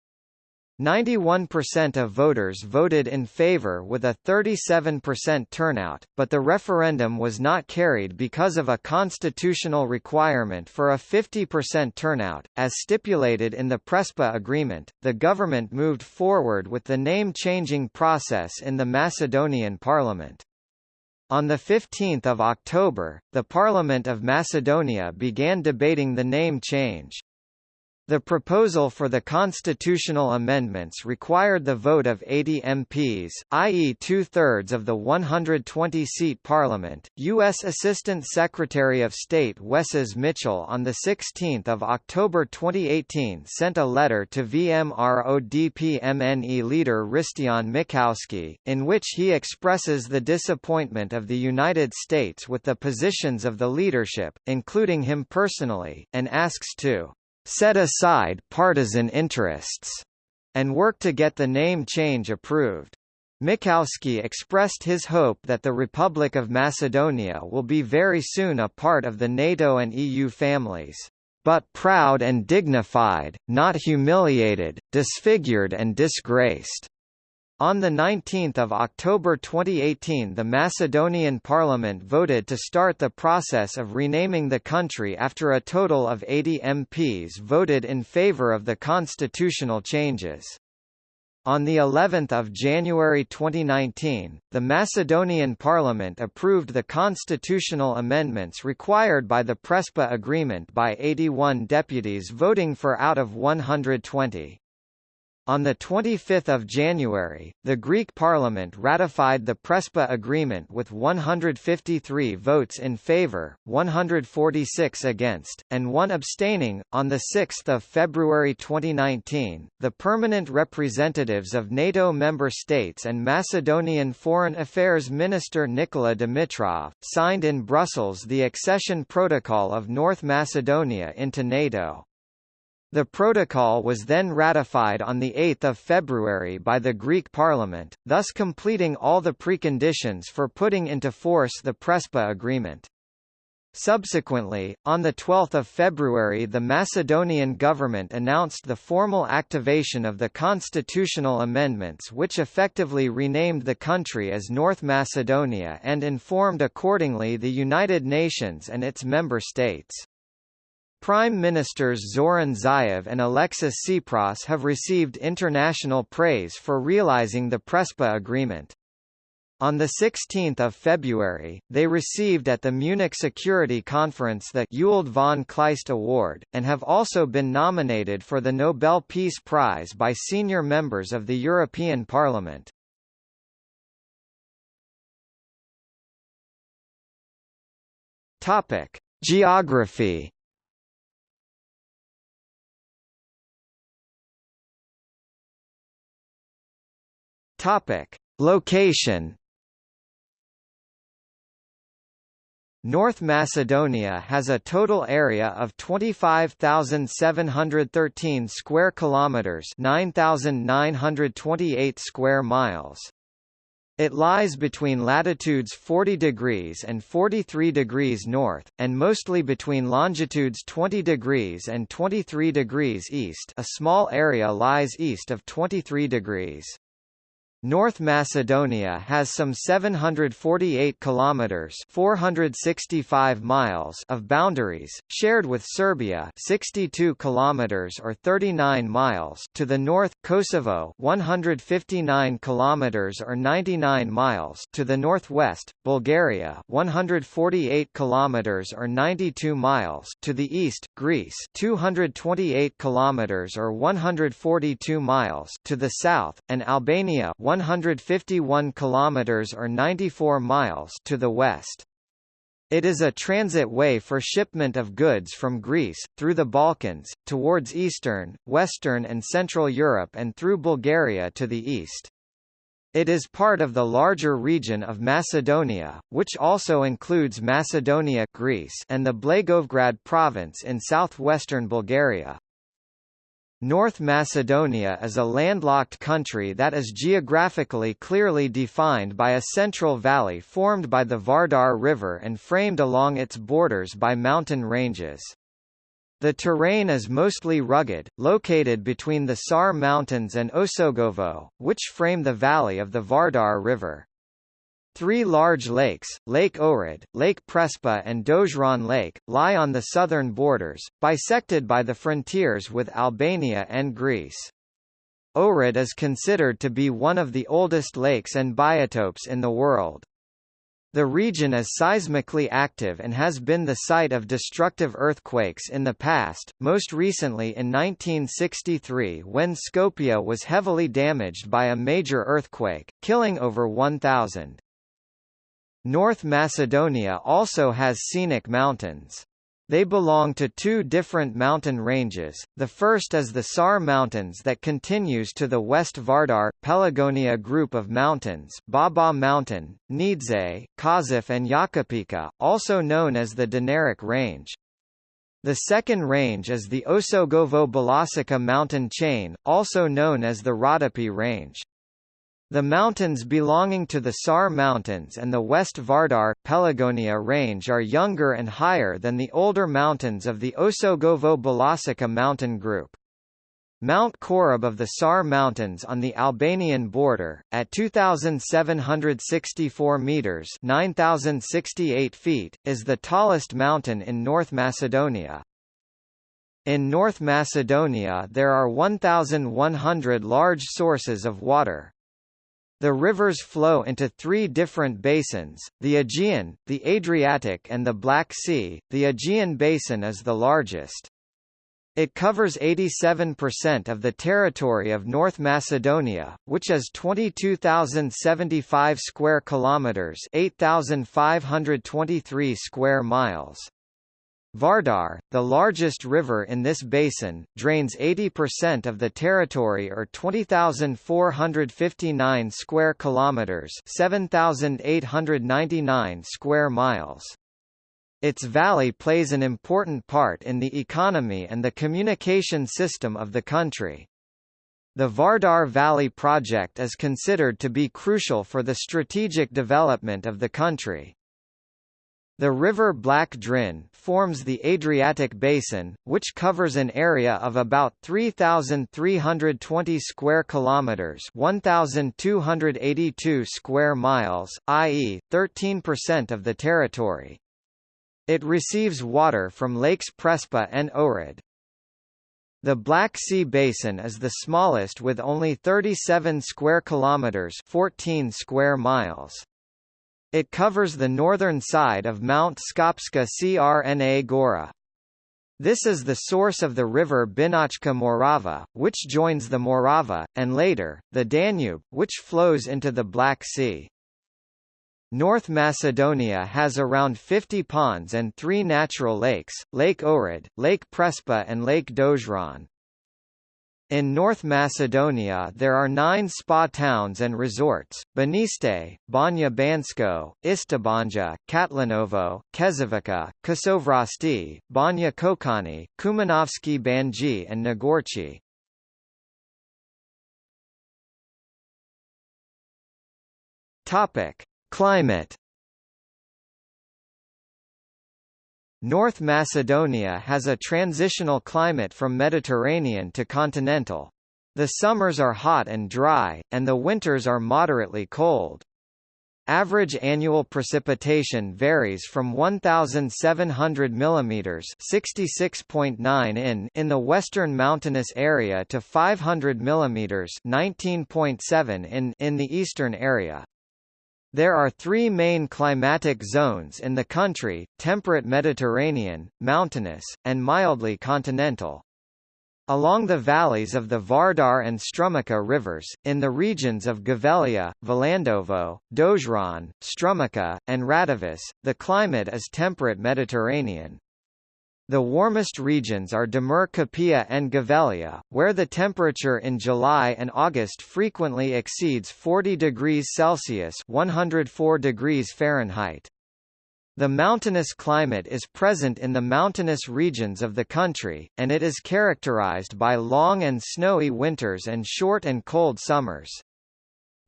91% of voters voted in favor with a 37% turnout, but the referendum was not carried because of a constitutional requirement for a 50% turnout. As stipulated in the Prespa agreement, the government moved forward with the name-changing process in the Macedonian parliament. On 15 October, the Parliament of Macedonia began debating the name change. The proposal for the constitutional amendments required the vote of 80 MPs, i.e. two-thirds of the 120-seat parliament. U.S. Assistant Secretary of State Wesses Mitchell on 16 October 2018 sent a letter to VMRO-DPMNE leader Hristijan Mickoski, in which he expresses the disappointment of the United States with the positions of the leadership, including him personally, and asks to set aside partisan interests, and work to get the name change approved. Mickoski expressed his hope that the Republic of Macedonia will be very soon a part of the NATO and EU families, but proud and dignified, not humiliated, disfigured and disgraced. On 19 October 2018 the Macedonian parliament voted to start the process of renaming the country after a total of 80 MPs voted in favour of the constitutional changes. On the 11th of January 2019, the Macedonian parliament approved the constitutional amendments required by the Prespa agreement by 81 deputies voting for out of 120. On 25 January, the Greek parliament ratified the Prespa agreement with 153 votes in favour, 146 against, and one abstaining. On 6 February 2019, the permanent representatives of NATO member states and Macedonian Foreign Affairs Minister Nikola Dimitrov, signed in Brussels the accession protocol of North Macedonia into NATO. The protocol was then ratified on 8 February by the Greek parliament, thus completing all the preconditions for putting into force the Prespa agreement. Subsequently, on 12 February the Macedonian government announced the formal activation of the constitutional amendments which effectively renamed the country as North Macedonia and informed accordingly the United Nations and its member states. Prime Ministers Zoran Zaev and Alexis Tsipras have received international praise for realizing the Prespa agreement. On 16 February, they received at the Munich Security Conference the Ewald von Kleist Award, and have also been nominated for the Nobel Peace Prize by senior members of the European Parliament. Geography Topic: Location. North Macedonia has a total area of 25,713 square kilometers, 9,928 square miles. It lies between latitudes 40 degrees and 43 degrees north, and mostly between longitudes 20 degrees and 23 degrees east a small area lies east of 23 degrees. North Macedonia has some 748 kilometers (465 miles) of boundaries shared with Serbia, 62 kilometers or 39 miles to the north, Kosovo, 159 kilometers or 99 miles to the northwest, Bulgaria, 148 kilometers or 92 miles to the east, Greece, 228 kilometers or 142 miles to the south, and Albania, 151 kilometers or 94 miles to the west. It is a transit way for shipment of goods from Greece, through the Balkans, towards Eastern, Western and Central Europe and through Bulgaria to the east. It is part of the larger region of Macedonia, which also includes Macedonia Greece and the Blagoevgrad province in southwestern Bulgaria. North Macedonia is a landlocked country that is geographically clearly defined by a central valley formed by the Vardar River and framed along its borders by mountain ranges. The terrain is mostly rugged, located between the Sar Mountains and Osogovo, which frame the valley of the Vardar River. Three large lakes, Lake Ohrid, Lake Prespa and Dojran Lake, lie on the southern borders, bisected by the frontiers with Albania and Greece. Ohrid is considered to be one of the oldest lakes and biotopes in the world. The region is seismically active and has been the site of destructive earthquakes in the past, most recently in 1963 when Skopje was heavily damaged by a major earthquake, killing over 1,000. North Macedonia also has scenic mountains. They belong to two different mountain ranges, the first is the Sar Mountains that continues to the West Vardar, Pelagonia group of mountains Baba Mountain, Nidze, Kožuf and Jakupica, also known as the Dinaric Range. The second range is the Osogovo Belasica mountain chain, also known as the Rhodope Range. The mountains belonging to the Sar Mountains and the West Vardar, Pelagonia range are younger and higher than the older mountains of the Osogovo Belasica mountain group. Mount Korab of the Sar Mountains on the Albanian border, at 2,764 metres 9,068 feet, is the tallest mountain in North Macedonia. In North Macedonia there are 1,100 large sources of water. The rivers flow into three different basins, the Aegean, the Adriatic and the Black Sea. The Aegean basin is the largest. It covers 87% of the territory of North Macedonia, which is 22,075 square kilometers, 8,523 square miles. Vardar, the largest river in this basin, drains 80% of the territory or 20,459 square kilometers, 7,899 square miles. Its valley plays an important part in the economy and the communication system of the country. The Vardar Valley project is considered to be crucial for the strategic development of the country. The river Black Drin forms the Adriatic Basin, which covers an area of about 3,320 square kilometers (1,282 square miles), i.e., 13% of the territory. It receives water from Lakes Prespa and Ohrid. The Black Sea Basin is the smallest with only 37 square kilometers (14 square miles). It covers the northern side of Mount Skopska Crna Gora. This is the source of the river Binačka Morava, which joins the Morava, and later, the Danube, which flows into the Black Sea. North Macedonia has around 50 ponds and three natural lakes, Lake Ohrid, Lake Prespa and Lake Dojran. In North Macedonia there are nine spa towns and resorts, Baniste, Banja Bansko, Istibanja, Katlanovo, Kezovica, Kosovrasti, Banja Kočani, Kumanovski Banji and Negorci. Climate North Macedonia has a transitional climate from Mediterranean to continental. The summers are hot and dry, and the winters are moderately cold. Average annual precipitation varies from 1700 mm (66.9 in) in the western mountainous area to 500 mm (19.7 in) in the eastern area. There are three main climatic zones in the country, temperate Mediterranean, mountainous, and mildly continental. Along the valleys of the Vardar and Strumica rivers, in the regions of Gevgelija, Valandovo, Dojran, Strumica, and Radoviš, the climate is temperate Mediterranean. The warmest regions are Demir Kapija and Gevgelija, where the temperature in July and August frequently exceeds 40 degrees Celsius 104 degrees Fahrenheit. The mountainous climate is present in the mountainous regions of the country, and it is characterized by long and snowy winters and short and cold summers.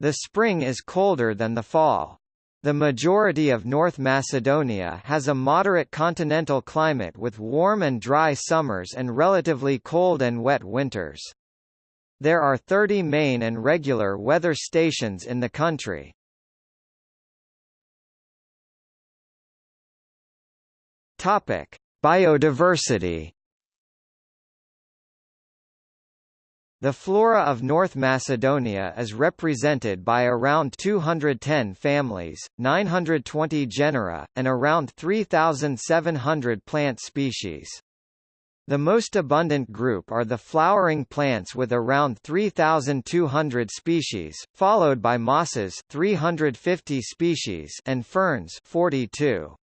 The spring is colder than the fall. The majority of North Macedonia has a moderate continental climate with warm and dry summers and relatively cold and wet winters. There are 30 main and regular weather stations in the country. Topic: Biodiversity. The flora of North Macedonia is represented by around 210 families, 920 genera, and around 3,700 plant species. The most abundant group are the flowering plants with around 3,200 species, followed by mosses 350 species and ferns 42.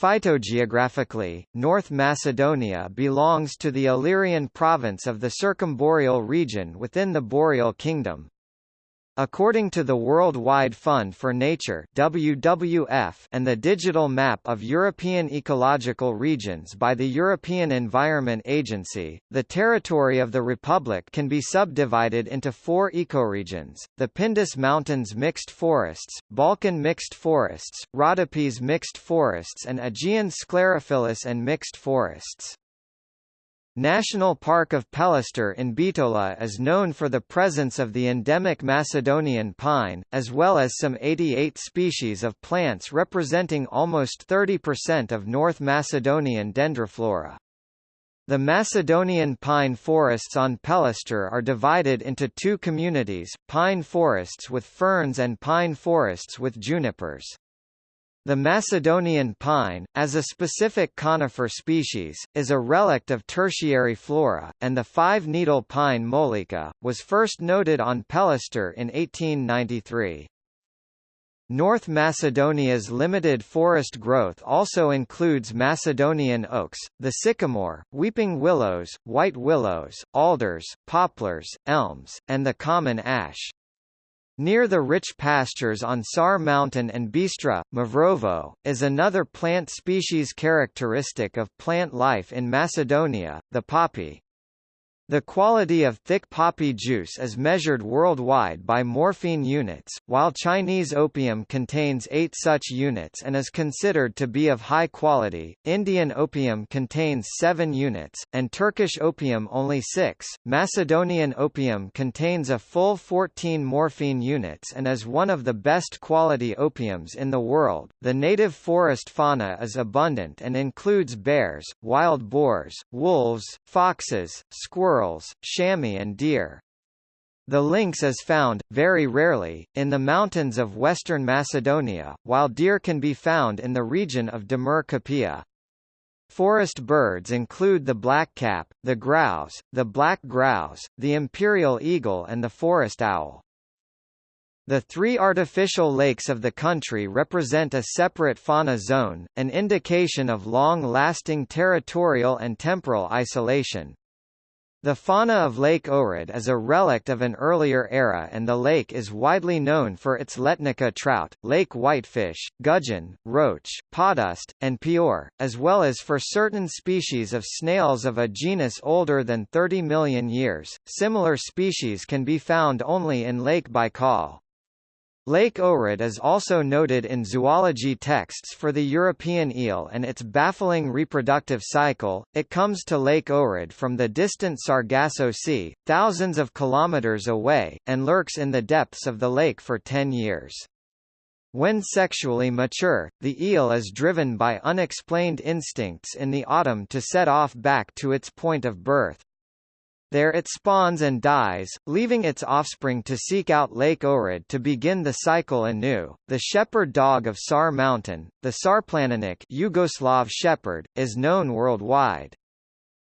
Phytogeographically, North Macedonia belongs to the Illyrian province of the Circumboreal region within the Boreal Kingdom. According to the World Wide Fund for Nature WWF and the Digital Map of European Ecological Regions by the European Environment Agency, the territory of the Republic can be subdivided into four ecoregions, the Pindus Mountains mixed forests, Balkan mixed forests, Rhodopes mixed forests and Aegean sclerophyllous and mixed forests. National Park of Pelister in Bitola is known for the presence of the endemic Macedonian pine, as well as some 88 species of plants representing almost 30% of North Macedonian dendroflora. The Macedonian pine forests on Pelister are divided into two communities, pine forests with ferns and pine forests with junipers. The Macedonian pine, as a specific conifer species, is a relict of tertiary flora, and the five-needle pine molika, was first noted on Pelister in 1893. North Macedonia's limited forest growth also includes Macedonian oaks, the sycamore, weeping willows, white willows, alders, poplars, elms, and the common ash. Near the rich pastures on Sar Mountain and Bistra, Mavrovo, is another plant species characteristic of plant life in Macedonia, the poppy. The quality of thick poppy juice is measured worldwide by morphine units, while Chinese opium contains eight such units and is considered to be of high quality, Indian opium contains seven units, and Turkish opium only six. Macedonian opium contains a full 14 morphine units and is one of the best quality opiums in the world. The native forest fauna is abundant and includes bears, wild boars, wolves, foxes, squirrels, squirrels, chamois and deer. The lynx is found, very rarely, in the mountains of western Macedonia, while deer can be found in the region of Demir Kapija. Forest birds include the blackcap, the grouse, the black grouse, the imperial eagle and the forest owl. The three artificial lakes of the country represent a separate fauna zone, an indication of long-lasting territorial and temporal isolation. The fauna of Lake Ohrid is a relict of an earlier era and the lake is widely known for its Letnica trout, lake whitefish, gudgeon, roach, podust, and pior, as well as for certain species of snails of a genus older than 30 million years. Similar species can be found only in Lake Baikal. Lake Ohrid is also noted in zoology texts for the European eel and its baffling reproductive cycle. It comes to Lake Ohrid from the distant Sargasso Sea, thousands of kilometers away, and lurks in the depths of the lake for 10 years. When sexually mature, the eel is driven by unexplained instincts in the autumn to set off back to its point of birth. There it spawns and dies, leaving its offspring to seek out Lake Ohrid to begin the cycle anew. The shepherd dog of Sar Mountain, the Sarplaninac Yugoslav shepherd, is known worldwide.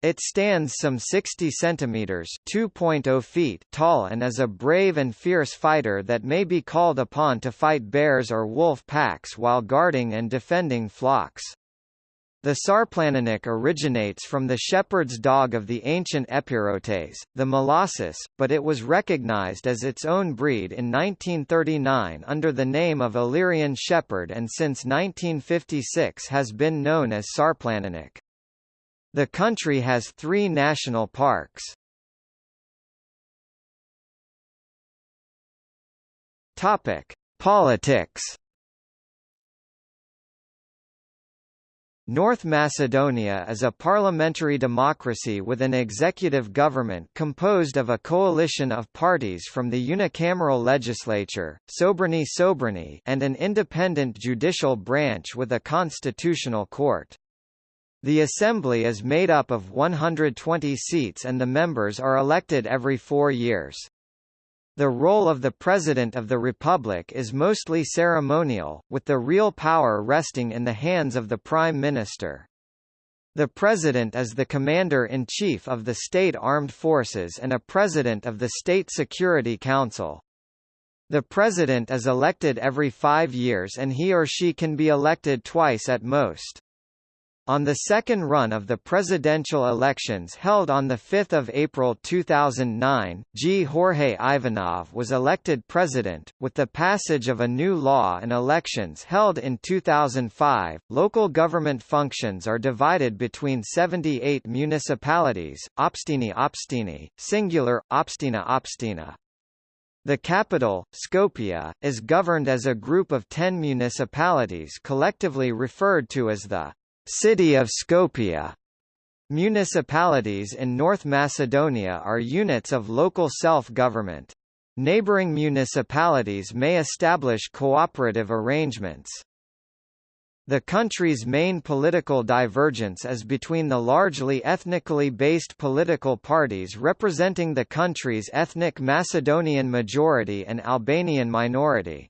It stands some 60 centimeters (2.0 feet) tall and is a brave and fierce fighter that may be called upon to fight bears or wolf packs while guarding and defending flocks. The sarplaninac originates from the shepherd's dog of the ancient Epirotes, the Molossus, but it was recognized as its own breed in 1939 under the name of Illyrian shepherd and since 1956 has been known as sarplaninac. The country has three national parks. Topic: Politics North Macedonia is a parliamentary democracy with an executive government composed of a coalition of parties from the unicameral legislature, Sobrani Sobrani and an independent judicial branch with a constitutional court. The assembly is made up of 120 seats and the members are elected every four years. The role of the President of the Republic is mostly ceremonial, with the real power resting in the hands of the Prime Minister. The President is the Commander-in-Chief of the State Armed Forces and a President of the State Security Council. The President is elected every five years and he or she can be elected twice at most. On the second run of the presidential elections held on 5 April 2009, Gjorge Ivanov was elected president. With the passage of a new law and elections held in 2005, local government functions are divided between 78 municipalities, Opstini Opstini, singular, Opstina Opstina. The capital, Skopje, is governed as a group of ten municipalities collectively referred to as the City of Skopje Municipalities in North Macedonia are units of local self-government. Neighboring municipalities may establish cooperative arrangements. The country's main political divergence is between the largely ethnically based political parties representing the country's ethnic Macedonian majority and Albanian minority.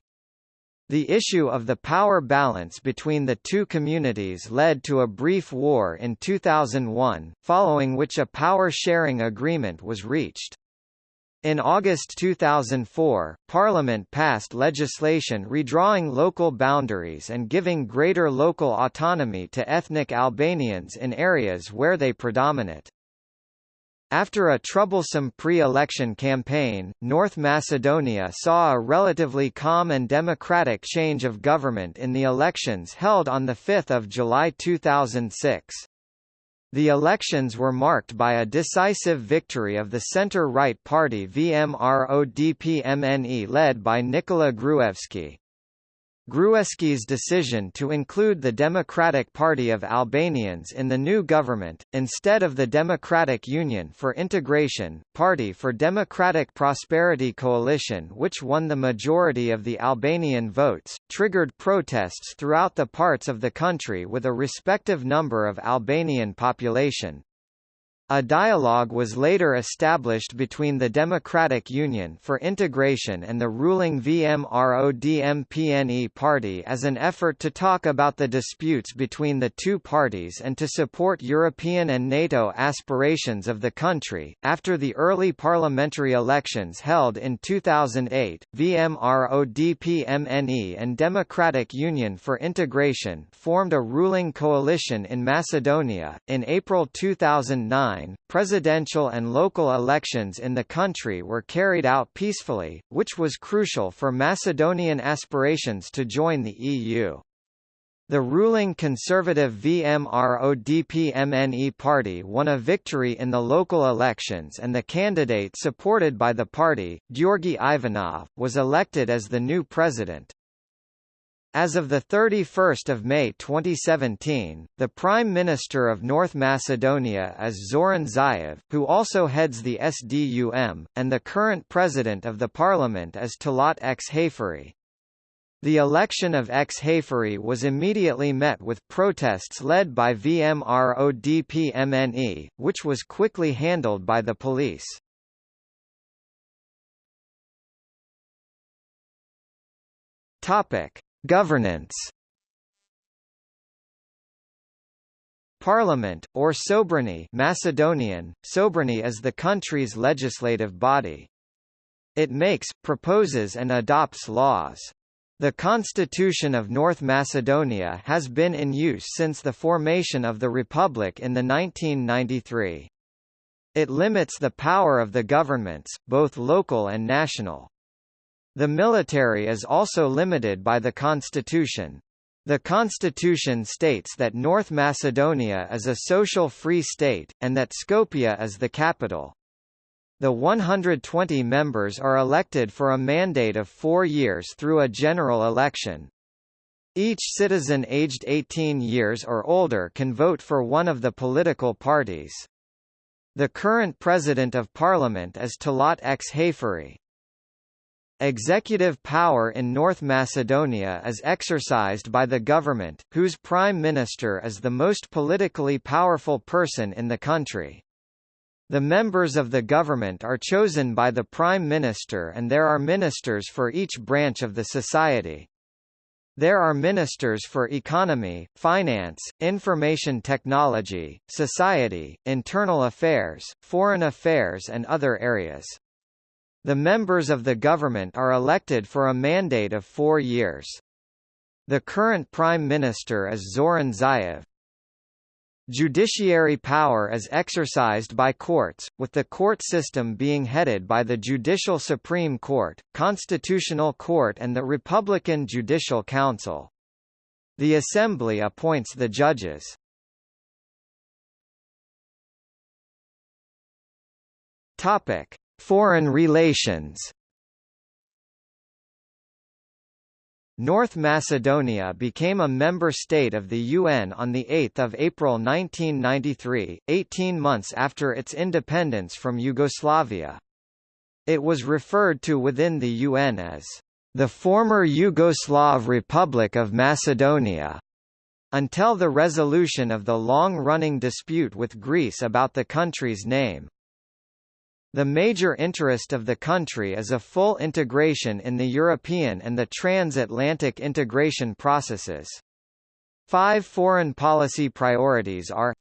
The issue of the power balance between the two communities led to a brief war in 2001, following which a power-sharing agreement was reached. In August 2004, Parliament passed legislation redrawing local boundaries and giving greater local autonomy to ethnic Albanians in areas where they predominate. After a troublesome pre-election campaign, North Macedonia saw a relatively calm and democratic change of government in the elections held on 5 July 2006. The elections were marked by a decisive victory of the center-right party VMRO-DPMNE led by Nikola Gruevski. Gruevski's decision to include the Democratic Party of Albanians in the new government, instead of the Democratic Union for Integration, Party for Democratic Prosperity Coalition which won the majority of the Albanian votes, triggered protests throughout the parts of the country with a respective number of Albanian population. A dialogue was later established between the Democratic Union for Integration and the ruling VMRO-DPMNE party as an effort to talk about the disputes between the two parties and to support European and NATO aspirations of the country. After the early parliamentary elections held in 2008, VMRO-DPMNE and Democratic Union for Integration formed a ruling coalition in Macedonia. In April 2009, presidential and local elections in the country were carried out peacefully, which was crucial for Macedonian aspirations to join the EU. The ruling conservative VMRO-DPMNE party won a victory in the local elections and the candidate supported by the party, Georgi Ivanov, was elected as the new president. As of 31 May 2017, the Prime Minister of North Macedonia is Zoran Zaev, who also heads the SDSM, and the current President of the Parliament is Talat Xhaferi. The election of Xhaferi was immediately met with protests led by VMRO-DPMNE, which was quickly handled by the police. Topic. Governance Parliament, or Sobrani Macedonian, Sobrani is the country's legislative body. It makes, proposes and adopts laws. The Constitution of North Macedonia has been in use since the formation of the Republic in the 1993. It limits the power of the governments, both local and national. The military is also limited by the constitution. The constitution states that North Macedonia is a social free state, and that Skopje is the capital. The 120 members are elected for a mandate of four years through a general election. Each citizen aged 18 years or older can vote for one of the political parties. The current President of Parliament is Talat Xhaferi. Executive power in North Macedonia is exercised by the government, whose prime minister is the most politically powerful person in the country. The members of the government are chosen by the prime minister and there are ministers for each branch of the society. There are ministers for economy, finance, information technology, society, internal affairs, foreign affairs and other areas. The members of the government are elected for a mandate of four years. The current Prime Minister is Zoran Zaev. Judiciary power is exercised by courts, with the court system being headed by the Judicial Supreme Court, Constitutional Court and the Republican Judicial Council. The Assembly appoints the judges. Topic: Foreign relations North Macedonia became a member state of the UN on 8 April 1993, 18 months after its independence from Yugoslavia. It was referred to within the UN as the former Yugoslav Republic of Macedonia, until the resolution of the long-running dispute with Greece about the country's name. The major interest of the country is a full integration in the European and the transatlantic integration processes. Five foreign policy priorities are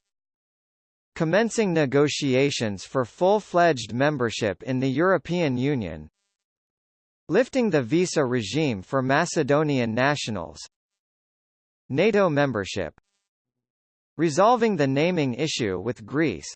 Commencing negotiations for full-fledged membership in the European Union Lifting the visa regime for Macedonian nationals NATO membership Resolving the naming issue with Greece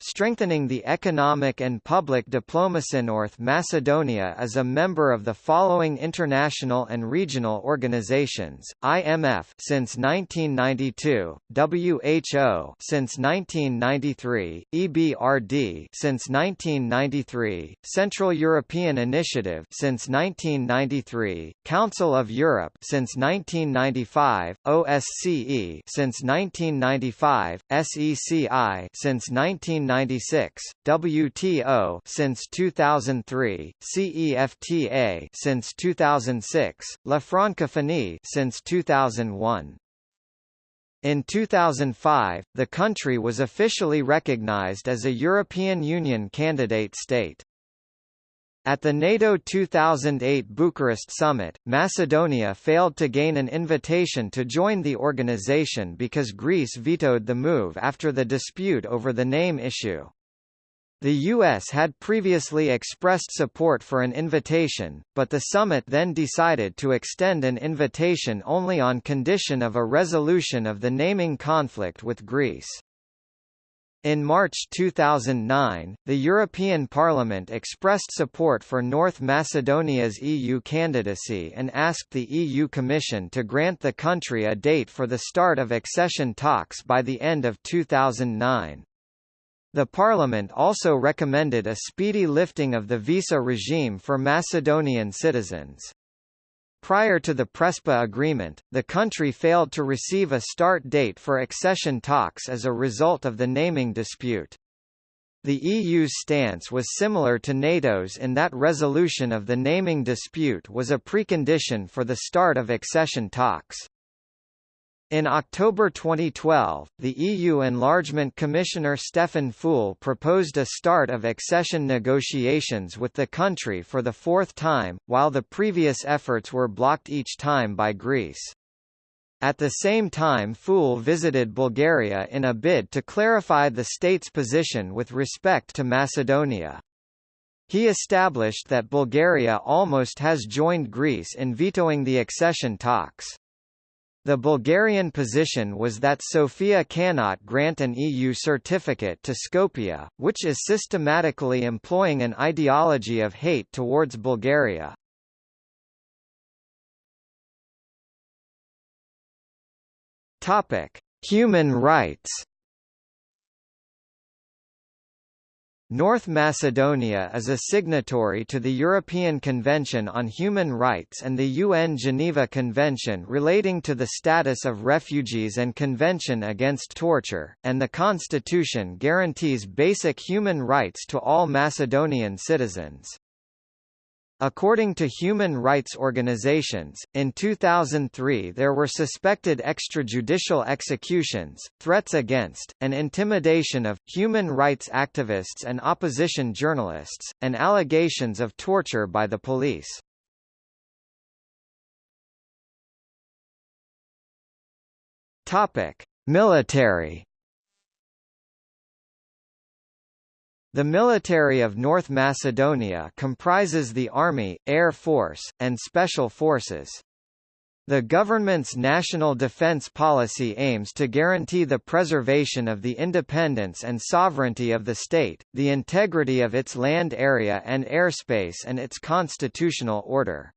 Strengthening the economic and public diplomacy in North Macedonia is a member of the following international and regional organizations, IMF since 1992, WHO since 1993, EBRD since 1993, Central European Initiative since 1993, Council of Europe since 1995, OSCE since 1995, SECI since 19 1996, WTO since 2003, CEFTA since 2006, La Francophonie since 2001. In 2005, the country was officially recognized as a European Union candidate state. At the NATO 2008 Bucharest summit, Macedonia failed to gain an invitation to join the organization because Greece vetoed the move after the dispute over the name issue. The U.S. had previously expressed support for an invitation, but the summit then decided to extend an invitation only on condition of a resolution of the naming conflict with Greece. In March 2009, the European Parliament expressed support for North Macedonia's EU candidacy and asked the EU Commission to grant the country a date for the start of accession talks by the end of 2009. The Parliament also recommended a speedy lifting of the visa regime for Macedonian citizens. Prior to the Prespa agreement, the country failed to receive a start date for accession talks as a result of the naming dispute. The EU's stance was similar to NATO's in that resolution of the naming dispute was a precondition for the start of accession talks. In October 2012, the EU Enlargement Commissioner Stefan Füle proposed a start of accession negotiations with the country for the fourth time, while the previous efforts were blocked each time by Greece. At the same time Füle visited Bulgaria in a bid to clarify the state's position with respect to Macedonia. He established that Bulgaria almost has joined Greece in vetoing the accession talks. The Bulgarian position was that Sofia cannot grant an EU certificate to Skopje, which is systematically employing an ideology of hate towards Bulgaria. Human rights. North Macedonia is a signatory to the European Convention on Human Rights and the UN Geneva Convention relating to the status of refugees and Convention against torture, and the constitution guarantees basic human rights to all Macedonian citizens. According to human rights organizations, in 2003 there were suspected extrajudicial executions, threats against, and intimidation of, human rights activists and opposition journalists, and allegations of torture by the police. Military The military of North Macedonia comprises the Army, Air Force, and Special Forces. The government's national defense policy aims to guarantee the preservation of the independence and sovereignty of the state, the integrity of its land area and airspace and its constitutional order.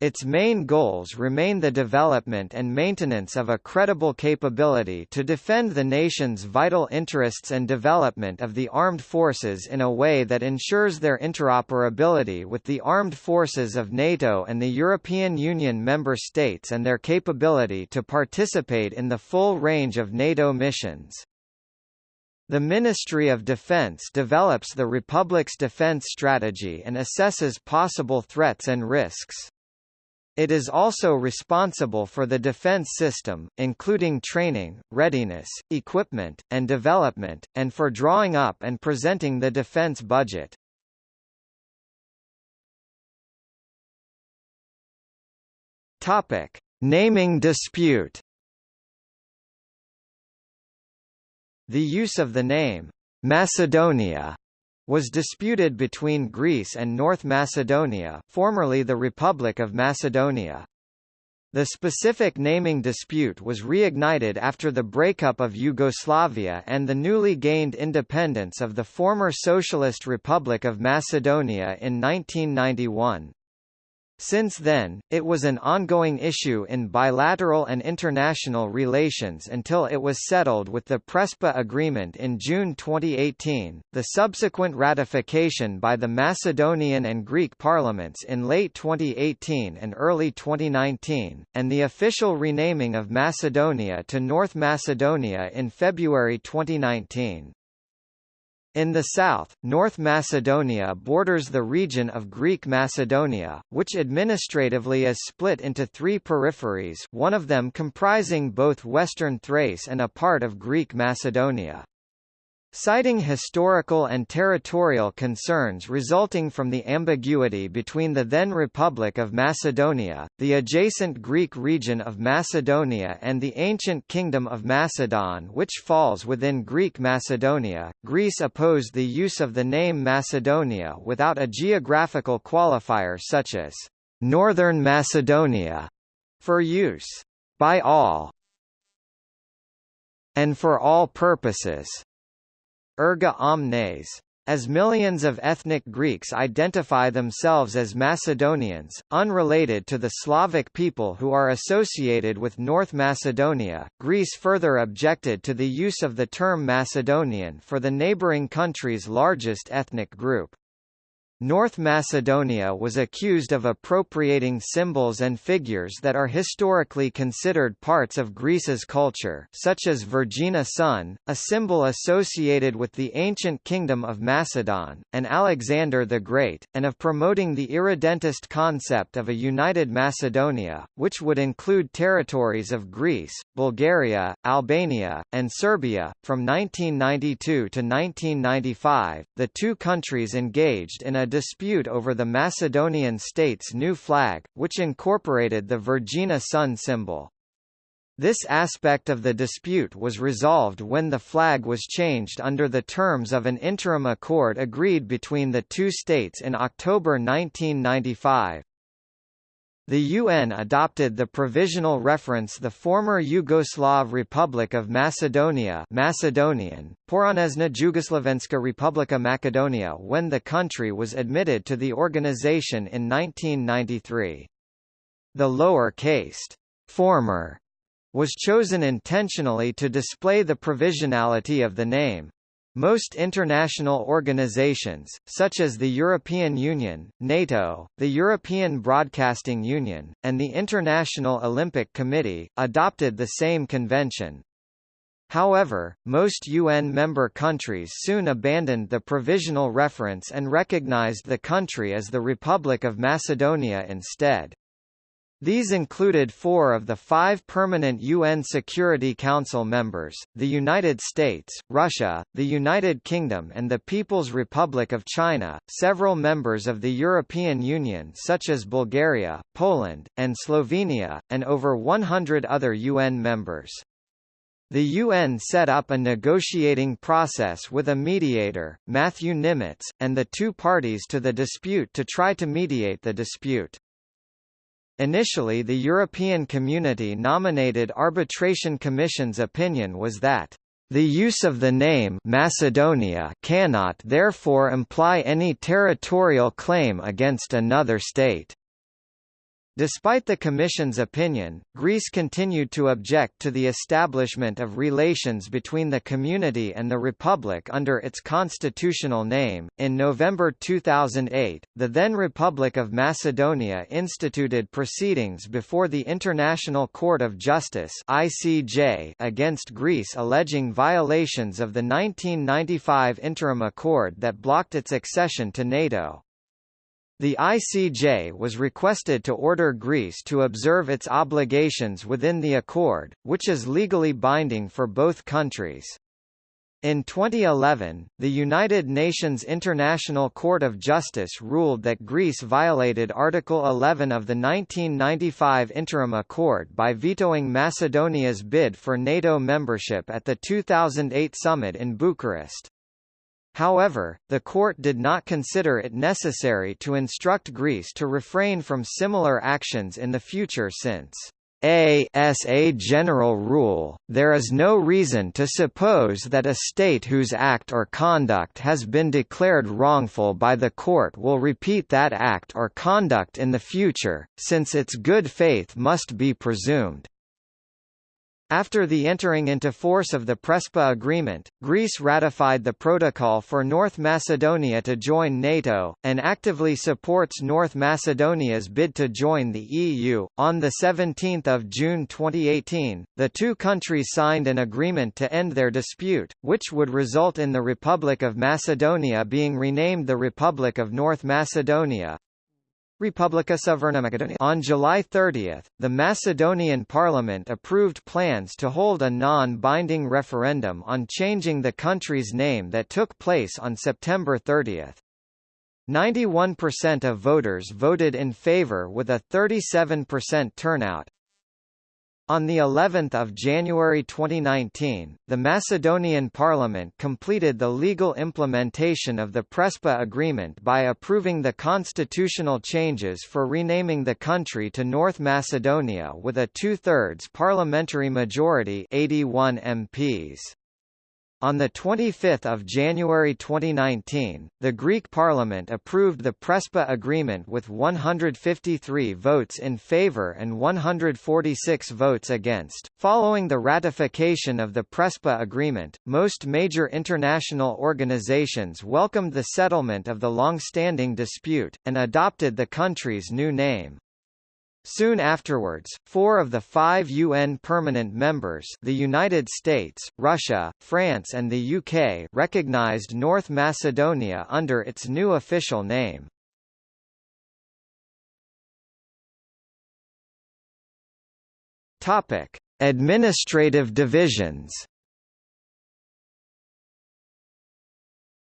Its main goals remain the development and maintenance of a credible capability to defend the nation's vital interests and development of the armed forces in a way that ensures their interoperability with the armed forces of NATO and the European Union member states and their capability to participate in the full range of NATO missions. The Ministry of Defense develops the Republic's defense strategy and assesses possible threats and risks. It is also responsible for the defense system, including training, readiness, equipment, and development, and for drawing up and presenting the defense budget. Topic: Naming dispute. The use of the name Macedonia was disputed between Greece and North Macedonia formerly the Republic of Macedonia. The specific naming dispute was reignited after the breakup of Yugoslavia and the newly gained independence of the former Socialist Republic of Macedonia in 1991. Since then, it was an ongoing issue in bilateral and international relations until it was settled with the Prespa Agreement in June 2018, the subsequent ratification by the Macedonian and Greek parliaments in late 2018 and early 2019, and the official renaming of Macedonia to North Macedonia in February 2019. In the south, North Macedonia borders the region of Greek Macedonia, which administratively is split into three peripheries one of them comprising both western Thrace and a part of Greek Macedonia. Citing historical and territorial concerns resulting from the ambiguity between the then Republic of Macedonia, the adjacent Greek region of Macedonia and the ancient Kingdom of Macedon which falls within Greek Macedonia, Greece opposed the use of the name Macedonia without a geographical qualifier such as «Northern Macedonia» for use «by all» and for all purposes erga omnes. As millions of ethnic Greeks identify themselves as Macedonians, unrelated to the Slavic people who are associated with North Macedonia, Greece further objected to the use of the term Macedonian for the neighbouring country's largest ethnic group. North Macedonia was accused of appropriating symbols and figures that are historically considered parts of Greece's culture such as Vergina sun, a symbol associated with the ancient kingdom of Macedon, and Alexander the Great, and of promoting the irredentist concept of a united Macedonia, which would include territories of Greece, Bulgaria, Albania, and Serbia. From 1992 to 1995, the two countries engaged in a dispute over the Macedonian state's new flag, which incorporated the Vergina sun symbol. This aspect of the dispute was resolved when the flag was changed under the terms of an interim accord agreed between the two states in October 1995. The UN adopted the provisional reference the former Yugoslav Republic of Macedonia Macedonian, Poranezna Jugoslavenska Republika Macedonia when the country was admitted to the organization in 1993. The lower-cased former was chosen intentionally to display the provisionality of the name. Most international organizations, such as the European Union, NATO, the European Broadcasting Union, and the International Olympic Committee, adopted the same convention. However, most UN member countries soon abandoned the provisional reference and recognized the country as the Republic of Macedonia instead. These included four of the five permanent UN Security Council members, the United States, Russia, the United Kingdom and the People's Republic of China, several members of the European Union such as Bulgaria, Poland, and Slovenia, and over 100 other UN members. The UN set up a negotiating process with a mediator, Matthew Nimetz, and the two parties to the dispute to try to mediate the dispute. Initially the European Community nominated Arbitration Commission's opinion was that the use of the name Macedonia cannot therefore imply any territorial claim against another state. Despite the Commission's opinion, Greece continued to object to the establishment of relations between the community and the Republic under its constitutional name. In November 2008, the then Republic of Macedonia instituted proceedings before the International Court of Justice (ICJ) against Greece alleging violations of the 1995 interim accord that blocked its accession to NATO. The ICJ was requested to order Greece to observe its obligations within the accord, which is legally binding for both countries. In 2011, the United Nations International Court of Justice ruled that Greece violated Article 11 of the 1995 Interim Accord by vetoing Macedonia's bid for NATO membership at the 2008 summit in Bucharest. However, the court did not consider it necessary to instruct Greece to refrain from similar actions in the future since as a general rule, there is no reason to suppose that a state whose act or conduct has been declared wrongful by the court will repeat that act or conduct in the future, since its good faith must be presumed. After the entering into force of the Prespa Agreement, Greece ratified the protocol for North Macedonia to join NATO, and actively supports North Macedonia's bid to join the EU. On 17 June 2018, the two countries signed an agreement to end their dispute, which would result in the Republic of Macedonia being renamed the Republic of North Macedonia, Republika Severna. On July 30, the Macedonian parliament approved plans to hold a non-binding referendum on changing the country's name that took place on September 30. 91% of voters voted in favor with a 37% turnout, on the 11th of January 2019, the Macedonian parliament completed the legal implementation of the Prespa agreement by approving the constitutional changes for renaming the country to North Macedonia with a two-thirds parliamentary majority 81 MPs. On 25 January 2019, the Greek parliament approved the Prespa agreement with 153 votes in favour and 146 votes against. Following the ratification of the Prespa agreement, most major international organizations welcomed the settlement of the long-standing dispute, and adopted the country's new name. Soon afterwards, four of the five UN permanent members the United States, Russia, France and the UK recognized North Macedonia under its new official name. Administrative divisions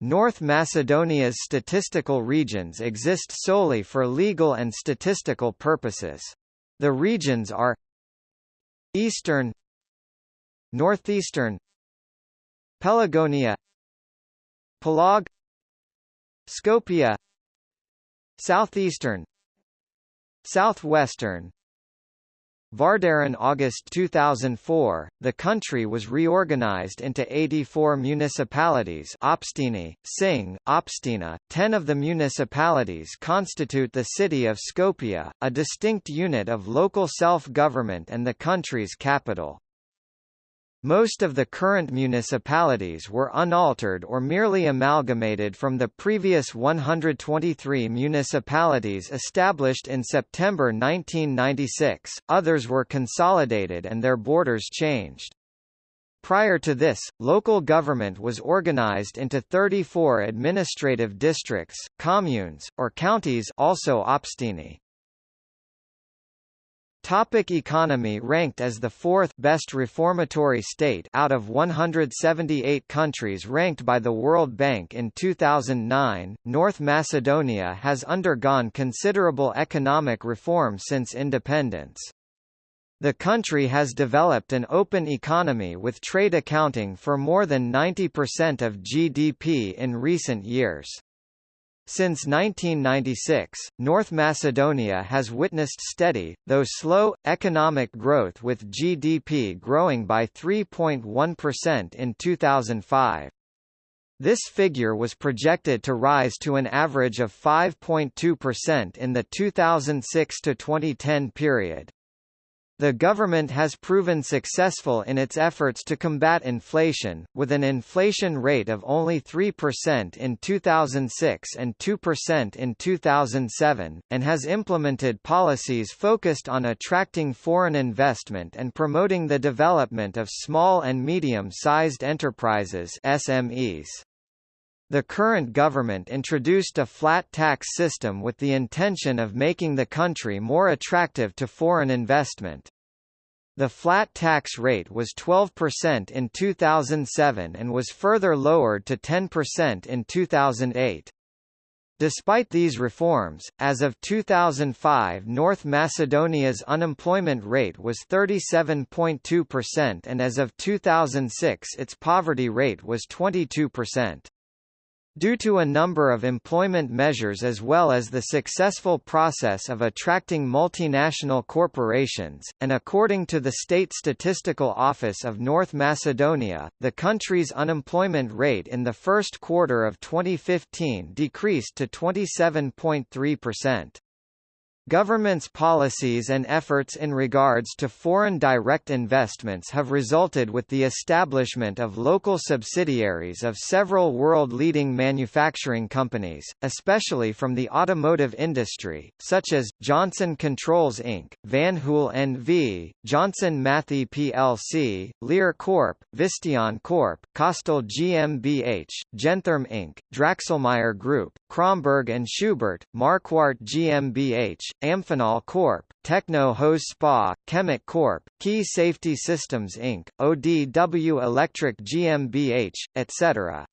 North Macedonia's statistical regions exist solely for legal and statistical purposes. The regions are Eastern Northeastern Pelagonia Pelag Skopje Southeastern Southwestern Vardaren August 2004, the country was reorganized into 84 municipalities Obstini, Sing, Obstina. Ten of the municipalities constitute the city of Skopje, a distinct unit of local self-government and the country's capital. Most of the current municipalities were unaltered or merely amalgamated from the previous 123 municipalities established in September 1996, others were consolidated and their borders changed. Prior to this, local government was organized into 34 administrative districts, communes, or counties also obstini. Topic economy Ranked as the fourth best reformatory state out of 178 countries ranked by the World Bank in 2009, North Macedonia has undergone considerable economic reform since independence. The country has developed an open economy with trade accounting for more than 90% of GDP in recent years. Since 1996, North Macedonia has witnessed steady, though slow, economic growth with GDP growing by 3.1% in 2005. This figure was projected to rise to an average of 5.2% in the 2006 to 2010 period. The government has proven successful in its efforts to combat inflation, with an inflation rate of only 3% in 2006 and 2% in 2007, and has implemented policies focused on attracting foreign investment and promoting the development of small and medium-sized enterprises SMEs. The current government introduced a flat tax system with the intention of making the country more attractive to foreign investment. The flat tax rate was 12% in 2007 and was further lowered to 10% in 2008. Despite these reforms, as of 2005 North Macedonia's unemployment rate was 37.2% and as of 2006 its poverty rate was 22%. Due to a number of employment measures as well as the successful process of attracting multinational corporations, and according to the State Statistical Office of North Macedonia, the country's unemployment rate in the first quarter of 2015 decreased to 27.3%. Government's policies and efforts in regards to foreign direct investments have resulted with the establishment of local subsidiaries of several world-leading manufacturing companies, especially from the automotive industry, such as, Johnson Controls Inc., Van Hool N.V., Johnson Matthey plc, Lear Corp., Visteon Corp., Kostal GmbH, Gentherm Inc., Dräxlmaier Group, Kromberg Schubert, Marquardt GmbH, Amphenol Corp., Techno Hose Spa, Kemet Corp., Key Safety Systems Inc., ODW Electric GmbH, etc.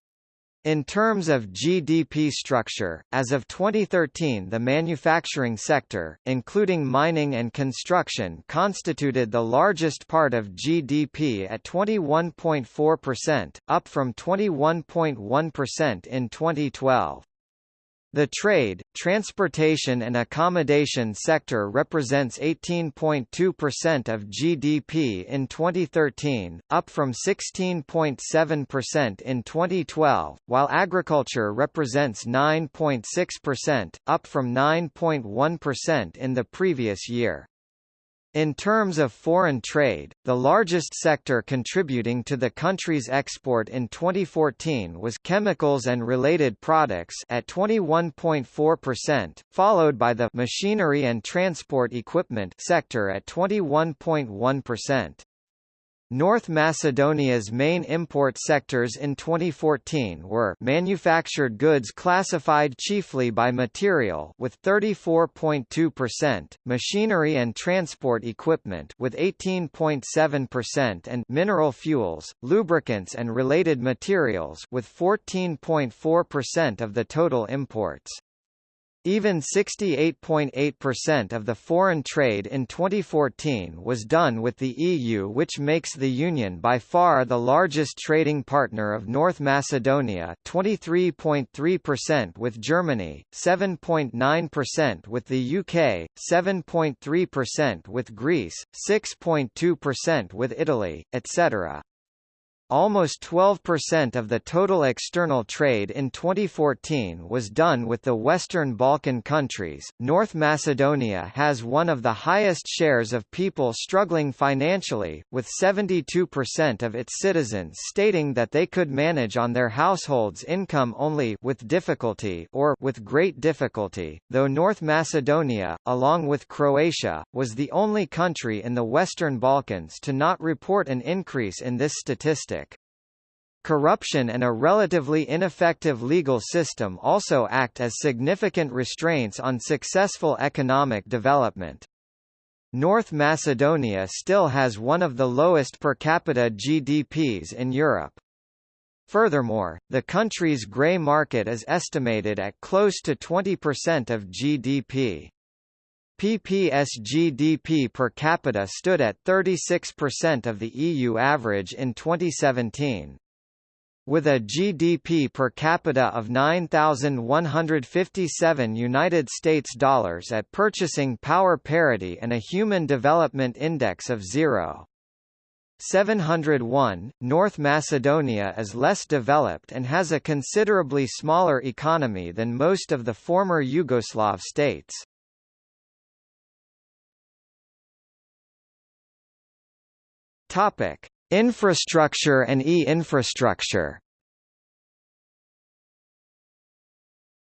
In terms of GDP structure, as of 2013 the manufacturing sector, including mining and construction constituted the largest part of GDP at 21.4%, up from 21.1% in 2012. The trade, transportation and accommodation sector represents 18.2% of GDP in 2013, up from 16.7% in 2012, while agriculture represents 9.6%, up from 9.1% in the previous year. In terms of foreign trade, the largest sector contributing to the country's export in 2014 was chemicals and related products at 21.4%, followed by the machinery and transport equipment sector at 21.1%. North Macedonia's main import sectors in 2014 were manufactured goods classified chiefly by material with 34.2%, machinery and transport equipment with 18.7% and mineral fuels, lubricants and related materials with 14.4% of the total imports. Even 68.8% of the foreign trade in 2014 was done with the EU which makes the Union by far the largest trading partner of North Macedonia 23.3% with Germany, 7.9% with the UK, 7.3% with Greece, 6.2% with Italy, etc. Almost 12% of the total external trade in 2014 was done with the Western Balkan countries. North Macedonia has one of the highest shares of people struggling financially, with 72% of its citizens stating that they could manage on their household's income only with difficulty or with great difficulty, though North Macedonia, along with Croatia, was the only country in the Western Balkans to not report an increase in this statistic. Corruption and a relatively ineffective legal system also act as significant restraints on successful economic development. North Macedonia still has one of the lowest per capita GDPs in Europe. Furthermore, the country's grey market is estimated at close to 20% of GDP. PPS GDP per capita stood at 36% of the EU average in 2017. With a GDP per capita of 9,157 United States dollars at purchasing power parity and a Human Development Index of 0. 701, North Macedonia is less developed and has a considerably smaller economy than most of the former Yugoslav states. Topic: Infrastructure and e-infrastructure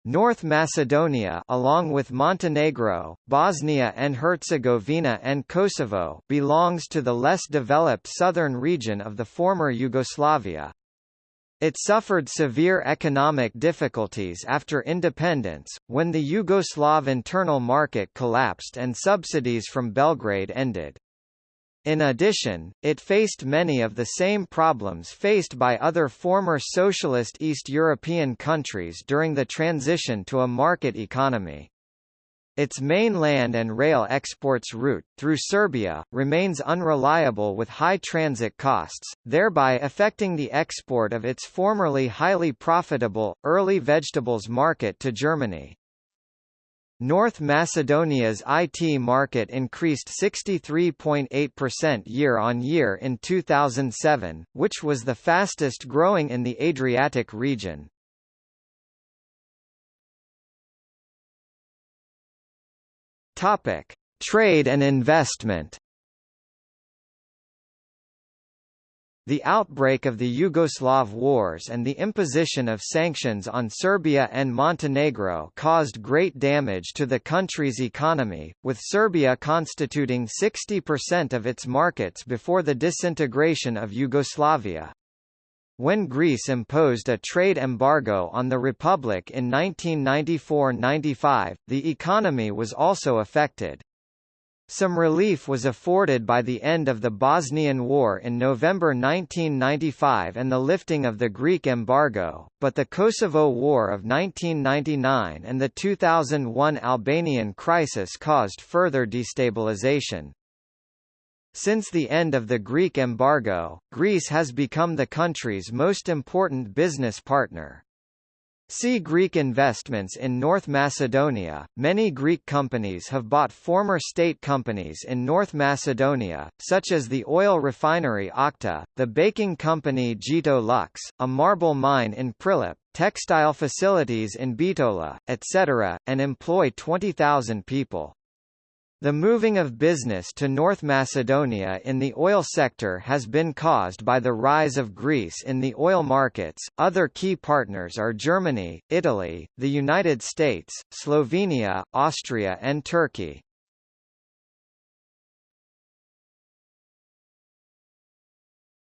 North Macedonia along with Montenegro, Bosnia and Herzegovina and Kosovo belongs to the less developed southern region of the former Yugoslavia. It suffered severe economic difficulties after independence, when the Yugoslav internal market collapsed and subsidies from Belgrade ended. In addition, it faced many of the same problems faced by other former socialist East European countries during the transition to a market economy. Its main land and rail exports route, through Serbia, remains unreliable with high transit costs, thereby affecting the export of its formerly highly profitable, early vegetables market to Germany. North Macedonia's IT market increased 63.8% year-on-year in 2007, which was the fastest growing in the Adriatic region. Trade and investment. The outbreak of the Yugoslav wars and the imposition of sanctions on Serbia and Montenegro caused great damage to the country's economy, with Serbia constituting 60% of its markets before the disintegration of Yugoslavia. When Greece imposed a trade embargo on the Republic in 1994–95, the economy was also affected. Some relief was afforded by the end of the Bosnian War in November 1995 and the lifting of the Greek embargo, but the Kosovo War of 1999 and the 2001 Albanian crisis caused further destabilization. Since the end of the Greek embargo, Greece has become the country's most important business partner. See Greek investments in North Macedonia. Many Greek companies have bought former state companies in North Macedonia, such as the oil refinery Okta, the baking company Zhito Luks, a marble mine in Prilep, textile facilities in Bitola, etc., and employ 20,000 people. The moving of business to North Macedonia in the oil sector has been caused by the rise of Greece in the oil markets. Other key partners are Germany, Italy, the United States, Slovenia, Austria, and Turkey.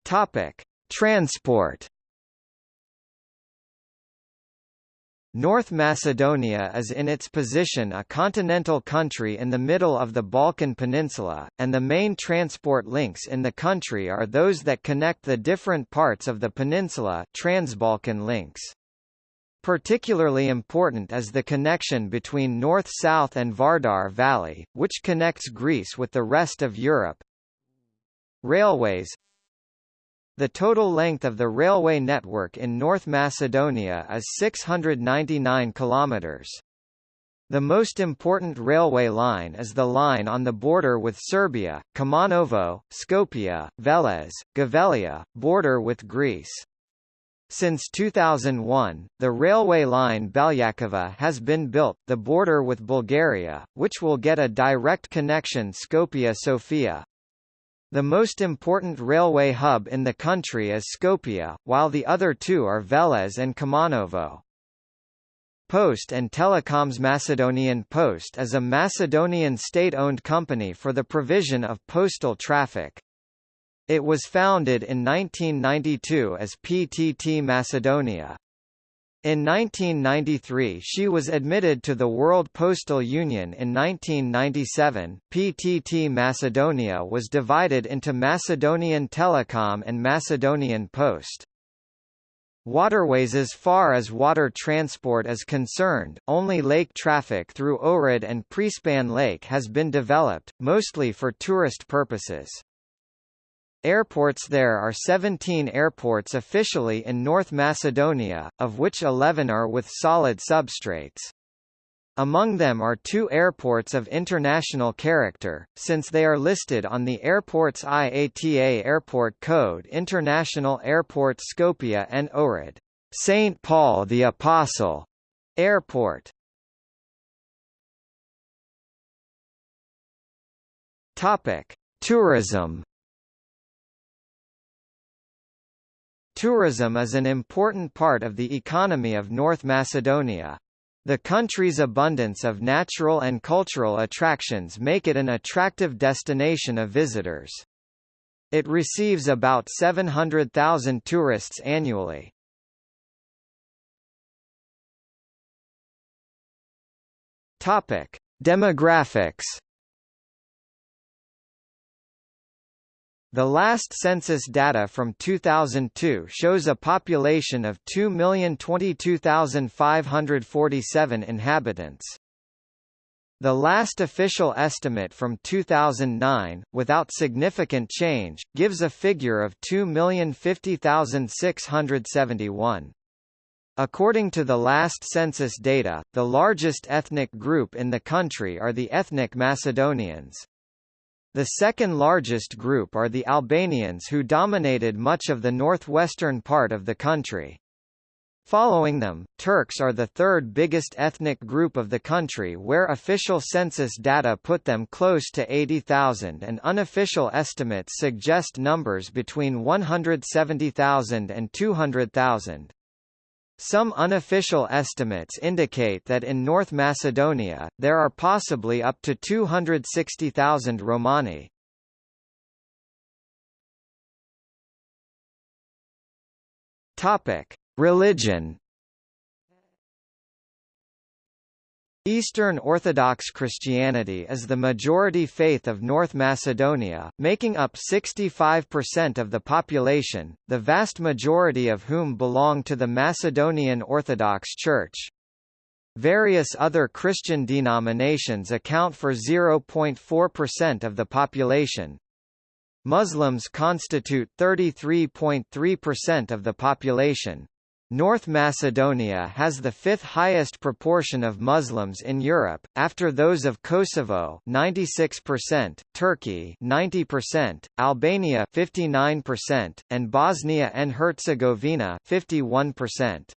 Topic: Transport North Macedonia is in its position a continental country in the middle of the Balkan Peninsula, and the main transport links in the country are those that connect the different parts of the peninsula Transbalkan links. Particularly important is the connection between north-south and Vardar Valley, which connects Greece with the rest of Europe. Railways The total length of the railway network in North Macedonia is 699 kilometers. The most important railway line is the line on the border with Serbia, Kumanovo, Skopje, Veles, Gevgelija, border with Greece. Since 2001, the railway line Beljakovce has been built, the border with Bulgaria, which will get a direct connection Skopje-Sofia. The most important railway hub in the country is Skopje, while the other two are Veles and Kumanovo. Post and Telecoms Macedonian Post is a Macedonian state-owned company for the provision of postal traffic. It was founded in 1992 as PTT Macedonia. In 1993 she was admitted to the World Postal Union in 1997. PTT Macedonia was divided into Macedonian Telecom and Macedonian Post. Waterways As far as water transport is concerned, only lake traffic through Ohrid and Prespan Lake has been developed, mostly for tourist purposes. Airports There are 17 airports officially in North Macedonia, of which 11 are with solid substrates. Among them are two airports of international character, since they are listed on the airport's IATA Airport Code International Airport Skopje and Ohrid. St. Paul the Apostle Airport. Topic: Tourism. Tourism is an important part of the economy of North Macedonia. The country's abundance of natural and cultural attractions make it an attractive destination of visitors. It receives about 700,000 tourists annually. Topic: Demographics The last census data from 2002 shows a population of 2,022,547 inhabitants. The last official estimate from 2009, without significant change, gives a figure of 2,050,671. According to the last census data, the largest ethnic group in the country are the ethnic Macedonians. The second largest group are the Albanians who dominated much of the northwestern part of the country. Following them, Turks are the third biggest ethnic group of the country where official census data put them close to 80,000 and unofficial estimates suggest numbers between 170,000 and 200,000. Some unofficial estimates indicate that in North Macedonia, there are possibly up to 260,000 Romani. Religion Eastern Orthodox Christianity is the majority faith of North Macedonia, making up 65% of the population, the vast majority of whom belong to the Macedonian Orthodox Church. Various other Christian denominations account for 0.4% of the population. Muslims constitute 33.3% of the population. North Macedonia has the fifth highest proportion of Muslims in Europe, after those of Kosovo 96%, Turkey 90%, Albania 59%, and Bosnia and Herzegovina 51%.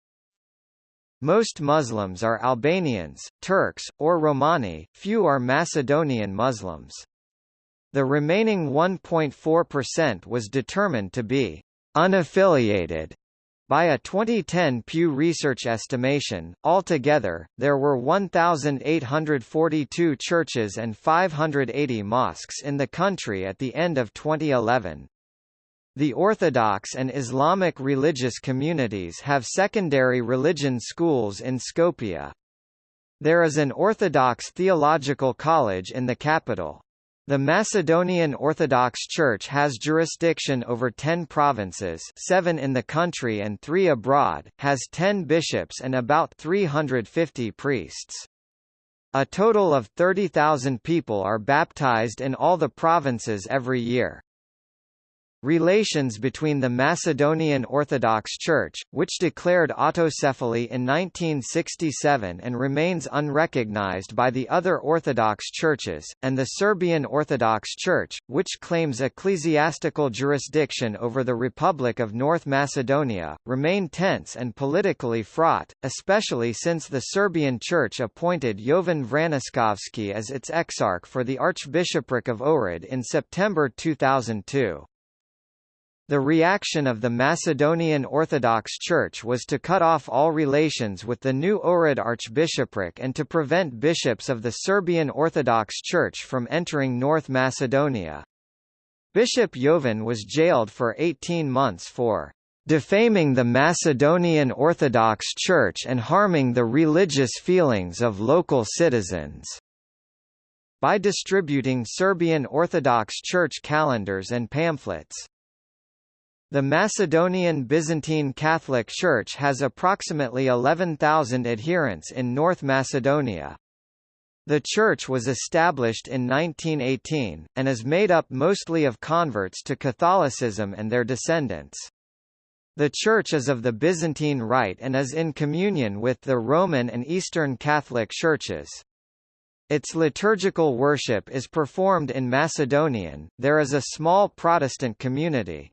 Most Muslims are Albanians, Turks, or Romani, few are Macedonian Muslims. The remaining 1.4% was determined to be unaffiliated by a 2010 Pew Research estimation, altogether, there were 1,842 churches and 580 mosques in the country at the end of 2011. The Orthodox and Islamic religious communities have secondary religion schools in Skopje. There is an Orthodox theological college in the capital. The Macedonian Orthodox Church has jurisdiction over 10 provinces 7 in the country and 3 abroad, has 10 bishops and about 350 priests. A total of 30,000 people are baptized in all the provinces every year. Relations between the Macedonian Orthodox Church, which declared autocephaly in 1967 and remains unrecognized by the other Orthodox churches, and the Serbian Orthodox Church, which claims ecclesiastical jurisdiction over the Republic of North Macedonia, remain tense and politically fraught, especially since the Serbian Church appointed Jovan Vraniskovski as its exarch for the Archbishopric of Ohrid in September 2002. The reaction of the Macedonian Orthodox Church was to cut off all relations with the new Ohrid Archbishopric and to prevent bishops of the Serbian Orthodox Church from entering North Macedonia. Bishop Jovan was jailed for 18 months for defaming the Macedonian Orthodox Church and harming the religious feelings of local citizens by distributing Serbian Orthodox Church calendars and pamphlets. The Macedonian Byzantine Catholic Church has approximately 11,000 adherents in North Macedonia. The church was established in 1918, and is made up mostly of converts to Catholicism and their descendants. The Church is of the Byzantine Rite and is in communion with the Roman and Eastern Catholic Churches. Its liturgical worship is performed in Macedonian. There is a small Protestant community.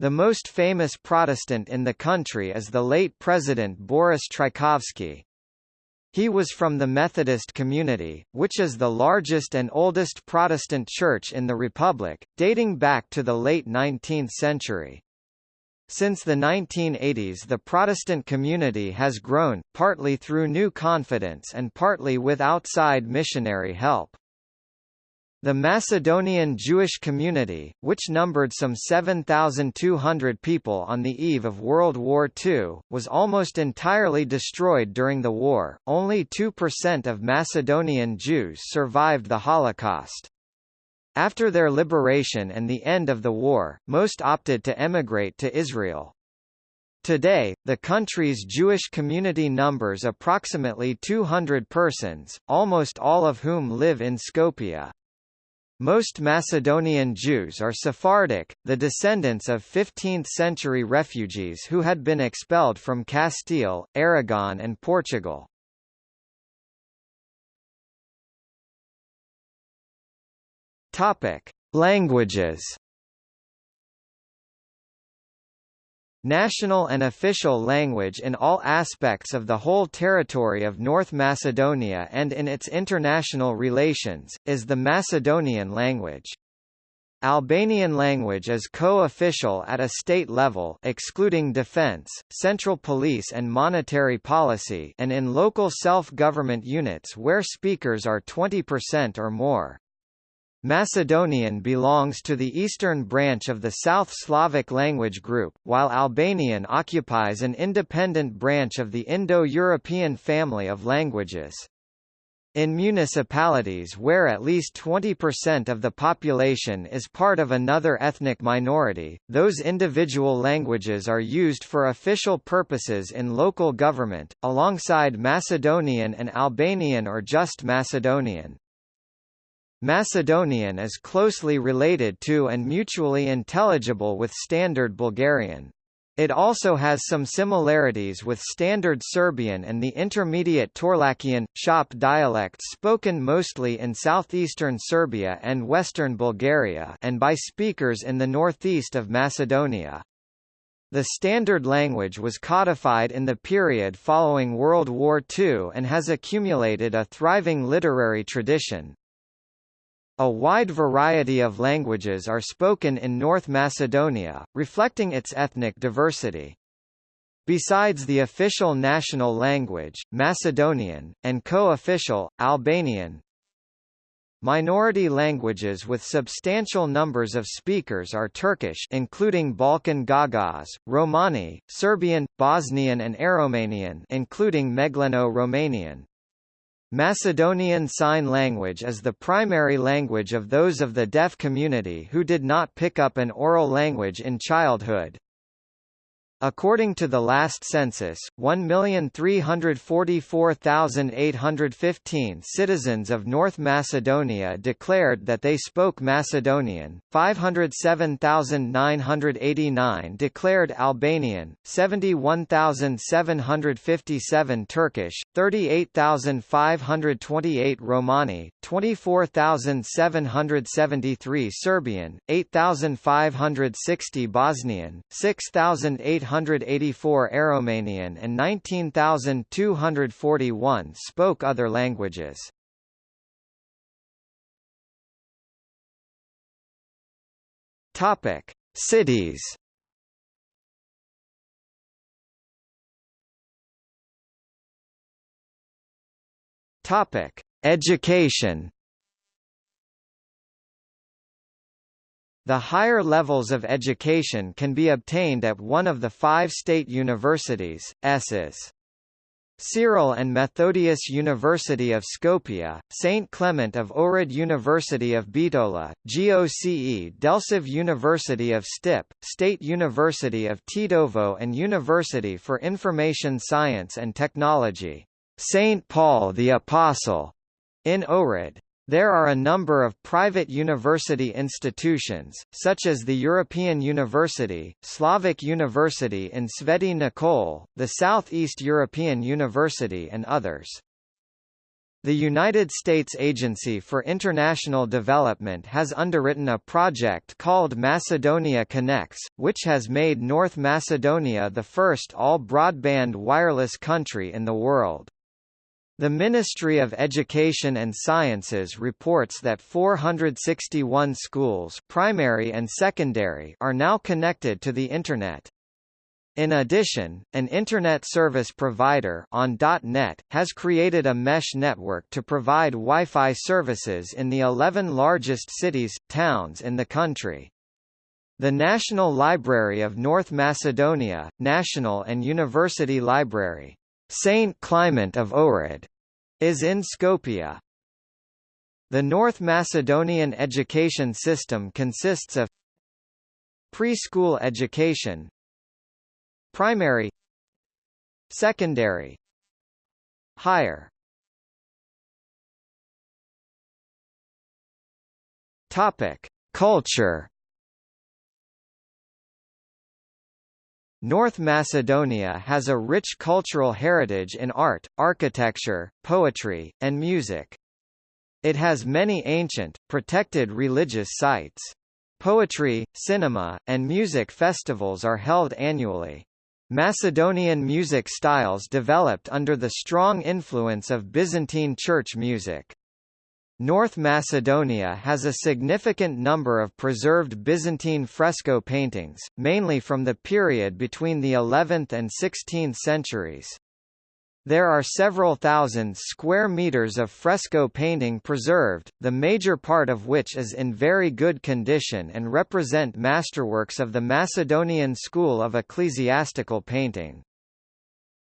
The most famous Protestant in the country is the late President Boris Trajkovski. He was from the Methodist community, which is the largest and oldest Protestant church in the Republic, dating back to the late 19th century. Since the 1980s the Protestant community has grown, partly through new confidence and partly with outside missionary help. The Macedonian Jewish community, which numbered some 7,200 people on the eve of World War II, was almost entirely destroyed during the war. Only 2% of Macedonian Jews survived the Holocaust. After their liberation and the end of the war, most opted to emigrate to Israel. Today, the country's Jewish community numbers approximately 200 persons, almost all of whom live in Skopje. Most Macedonian Jews are Sephardic, the descendants of 15th-century refugees who had been expelled from Castile, Aragon and Portugal. Languages National and official language in all aspects of the whole territory of North Macedonia and in its international relations, is the Macedonian language. Albanian language is co-official at a state level excluding defense, central police and monetary policy and in local self-government units where speakers are 20% or more. Macedonian belongs to the eastern branch of the South Slavic language group, while Albanian occupies an independent branch of the Indo-European family of languages. In municipalities where at least 20% of the population is part of another ethnic minority, those individual languages are used for official purposes in local government, alongside Macedonian and Albanian or just Macedonian. Macedonian is closely related to and mutually intelligible with Standard Bulgarian. It also has some similarities with Standard Serbian and the intermediate Torlakian, Shop dialects spoken mostly in southeastern Serbia and western Bulgaria and by speakers in the northeast of Macedonia. The standard language was codified in the period following World War II and has accumulated a thriving literary tradition. A wide variety of languages are spoken in North Macedonia, reflecting its ethnic diversity. Besides the official national language, Macedonian, and co-official, Albanian, Minority languages with substantial numbers of speakers are Turkish including Balkan Gagauz, Romani, Serbian, Bosnian and Aromanian including Megleno-Romanian. Macedonian Sign Language is the primary language of those of the deaf community who did not pick up an oral language in childhood. According to the last census, 1,344,815 citizens of North Macedonia declared that they spoke Macedonian, 507,989 declared Albanian, 71,757 Turkish, 38,528 Romani, 24,773 Serbian, 8,560 Bosnian, 6,800 884 Aromanian and 19,241 spoke other languages. Topic: Cities. Topic: Education. The higher levels of education can be obtained at one of the five state universities, S's. Cyril and Methodius University of Skopje, St. Clement of Ohrid University of Bitola, GOCE Delčev University of Stip, State University of Tetovo and University for Information Science and Technology, St. Paul the Apostle, in Ohrid. There are a number of private university institutions, such as the European University, Slavic University in Sveti Nikole, the Southeast European University and others. The United States Agency for International Development has underwritten a project called Macedonia Connects, which has made North Macedonia the first all-broadband wireless country in the world. The Ministry of Education and Sciences reports that 461 schools primary and secondary are now connected to the Internet. In addition, an Internet service provider on .NET has created a mesh network to provide Wi-Fi services in the 11 largest cities, towns in the country. The National Library of North Macedonia, National and University Library, Saint Clement of Ohrid is in Skopje. The North Macedonian education system consists of preschool education, primary, secondary, higher. Topic: Culture North Macedonia has a rich cultural heritage in art, architecture, poetry, and music. It has many ancient, protected religious sites. Poetry, cinema, and music festivals are held annually. Macedonian music styles developed under the strong influence of Byzantine church music. North Macedonia has a significant number of preserved Byzantine fresco paintings, mainly from the period between the 11th and 16th centuries. There are several thousand square meters of fresco painting preserved, the major part of which is in very good condition and represent masterworks of the Macedonian school of ecclesiastical painting.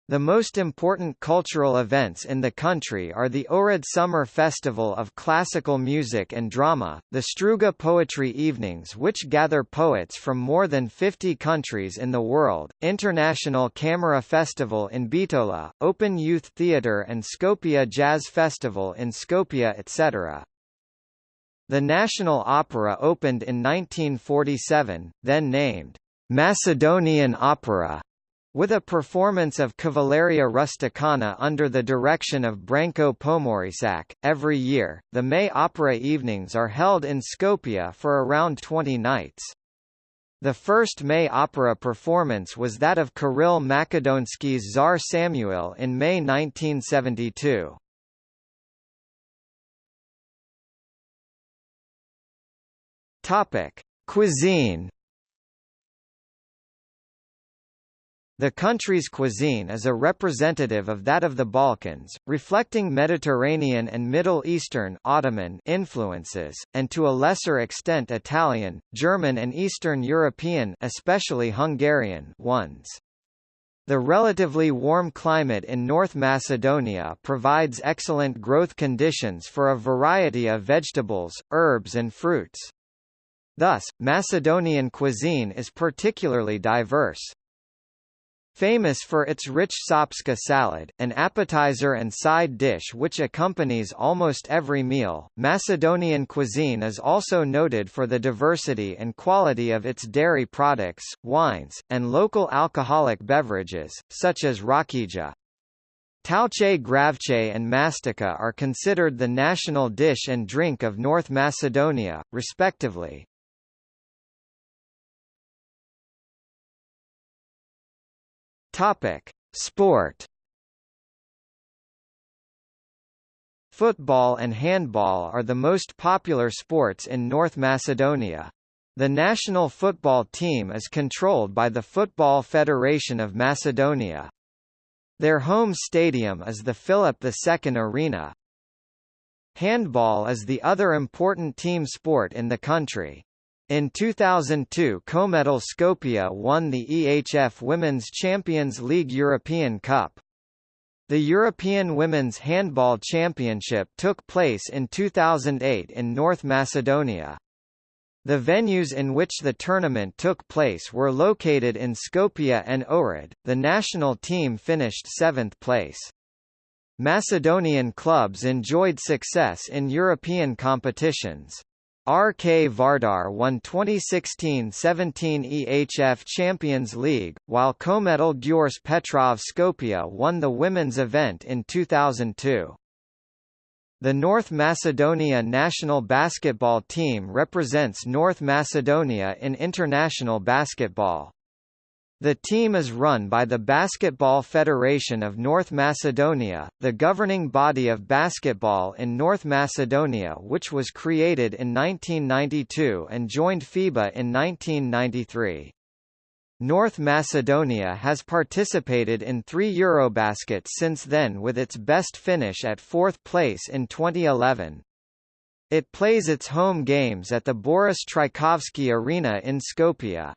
The most important cultural events in the country are the Ohrid Summer Festival of Classical Music and Drama, the Struga Poetry Evenings which gather poets from more than 50 countries in the world, International Camera Festival in Bitola, Open Youth Theatre and Skopje Jazz Festival in Skopje etc. The National Opera opened in 1947, then named Macedonian Opera with a performance of Cavalleria Rusticana under the direction of Branko Pomorišac, every year, the May Opera evenings are held in Skopje for around 20 nights. The first May opera performance was that of Kiril Makedonski's Tsar Samuel in May 1972. Topic: Cuisine The country's cuisine is a representative of that of the Balkans, reflecting Mediterranean and Middle Eastern Ottoman influences, and to a lesser extent Italian, German and Eastern European especially Hungarian ones. The relatively warm climate in North Macedonia provides excellent growth conditions for a variety of vegetables, herbs and fruits. Thus, Macedonian cuisine is particularly diverse. Famous for its rich Shopska salad, an appetizer and side dish which accompanies almost every meal, Macedonian cuisine is also noted for the diversity and quality of its dairy products, wines, and local alcoholic beverages, such as rakija. Tavče gravče and mastika are considered the national dish and drink of North Macedonia, respectively. Topic: Sport. Football and handball are the most popular sports in North Macedonia. The national football team is controlled by the Football Federation of Macedonia. Their home stadium is the Philip II Arena. Handball is the other important team sport in the country. In 2002 Kometal Skopje won the EHF Women's Champions League European Cup. The European Women's Handball Championship took place in 2008 in North Macedonia. The venues in which the tournament took place were located in Skopje and Ohrid. The national team finished seventh place. Macedonian clubs enjoyed success in European competitions. RK Vardar won 2016-17 EHF Champions League, while Kometal Gjorče Petrov Skopje won the women's event in 2002. The North Macedonia national basketball team represents North Macedonia in international basketball. The team is run by the Basketball Federation of North Macedonia, the governing body of basketball in North Macedonia which was created in 1992 and joined FIBA in 1993. North Macedonia has participated in three Eurobaskets since then with its best finish at fourth place in 2011. It plays its home games at the Boris Trajkovski Arena in Skopje.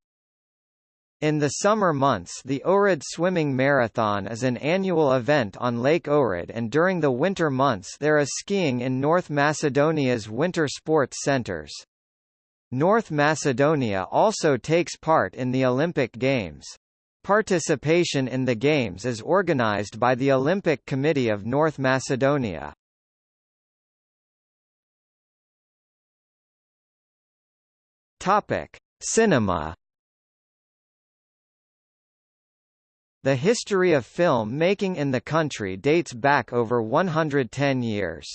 In the summer months the Ohrid Swimming Marathon is an annual event on Lake Ohrid and during the winter months there is skiing in North Macedonia's winter sports centers. North Macedonia also takes part in the Olympic Games. Participation in the Games is organized by the Olympic Committee of North Macedonia. Topic: Cinema The history of film making in the country dates back over 110 years.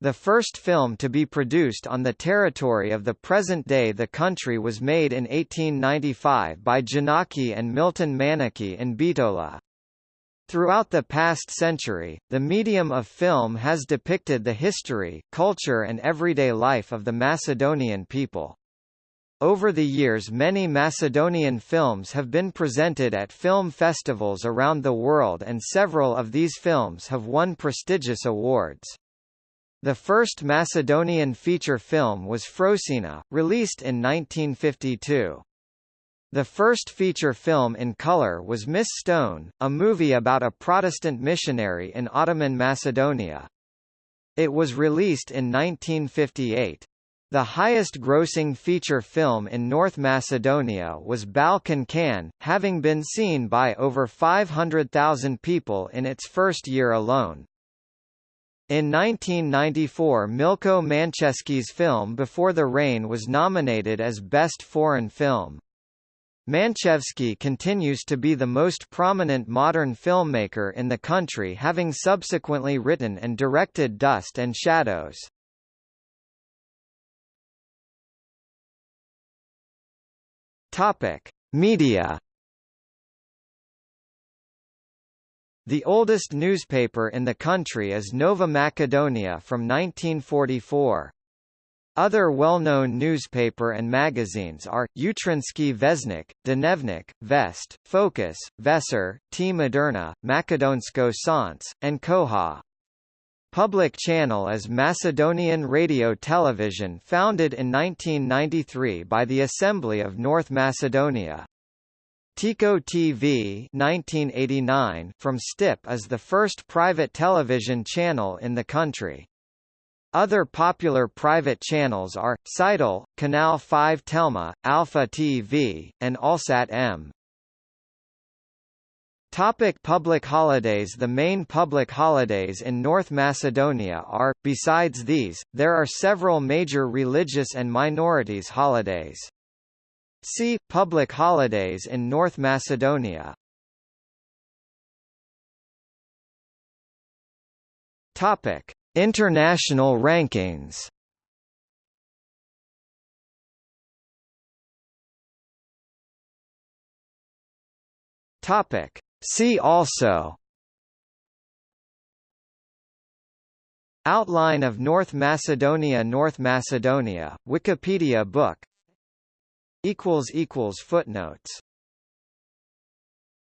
The first film to be produced on the territory of the present-day the country was made in 1895 by Janaki and Milton Manaki in Bitola. Throughout the past century, the medium of film has depicted the history, culture and everyday life of the Macedonian people. Over the years many Macedonian films have been presented at film festivals around the world and several of these films have won prestigious awards. The first Macedonian feature film was Frosina, released in 1952. The first feature film in color was Miss Stone, a movie about a Protestant missionary in Ottoman Macedonia. It was released in 1958. The highest-grossing feature film in North Macedonia was Balkan Can, having been seen by over 500,000 people in its first year alone. In 1994 Milko Manchevski's film Before the Rain was nominated as Best Foreign Film. Manchevski continues to be the most prominent modern filmmaker in the country having subsequently written and directed Dust and Shadows. Topic: Media. The oldest newspaper in the country is Nova Makedonija from 1944. Other well-known newspaper and magazines are, Utrinski Vesnik, Dnevnik, Vest, Focus, Večer, Tea Moderna, Makedonsko Sonce, and Koha. Public channel is Macedonian Radio Television founded in 1993 by the Assembly of North Macedonia. Tiko TV 1989 from Štip is the first private television channel in the country. Other popular private channels are, Sitel, Kanal 5 Telma, Alpha TV, and Alsat M. Topic public holidays The main public holidays in North Macedonia are, besides these, there are several major religious and minorities holidays. See, Public holidays in North Macedonia Topic. International rankings Topic. See also Outline of North Macedonia North Macedonia, Wikipedia book. Footnotes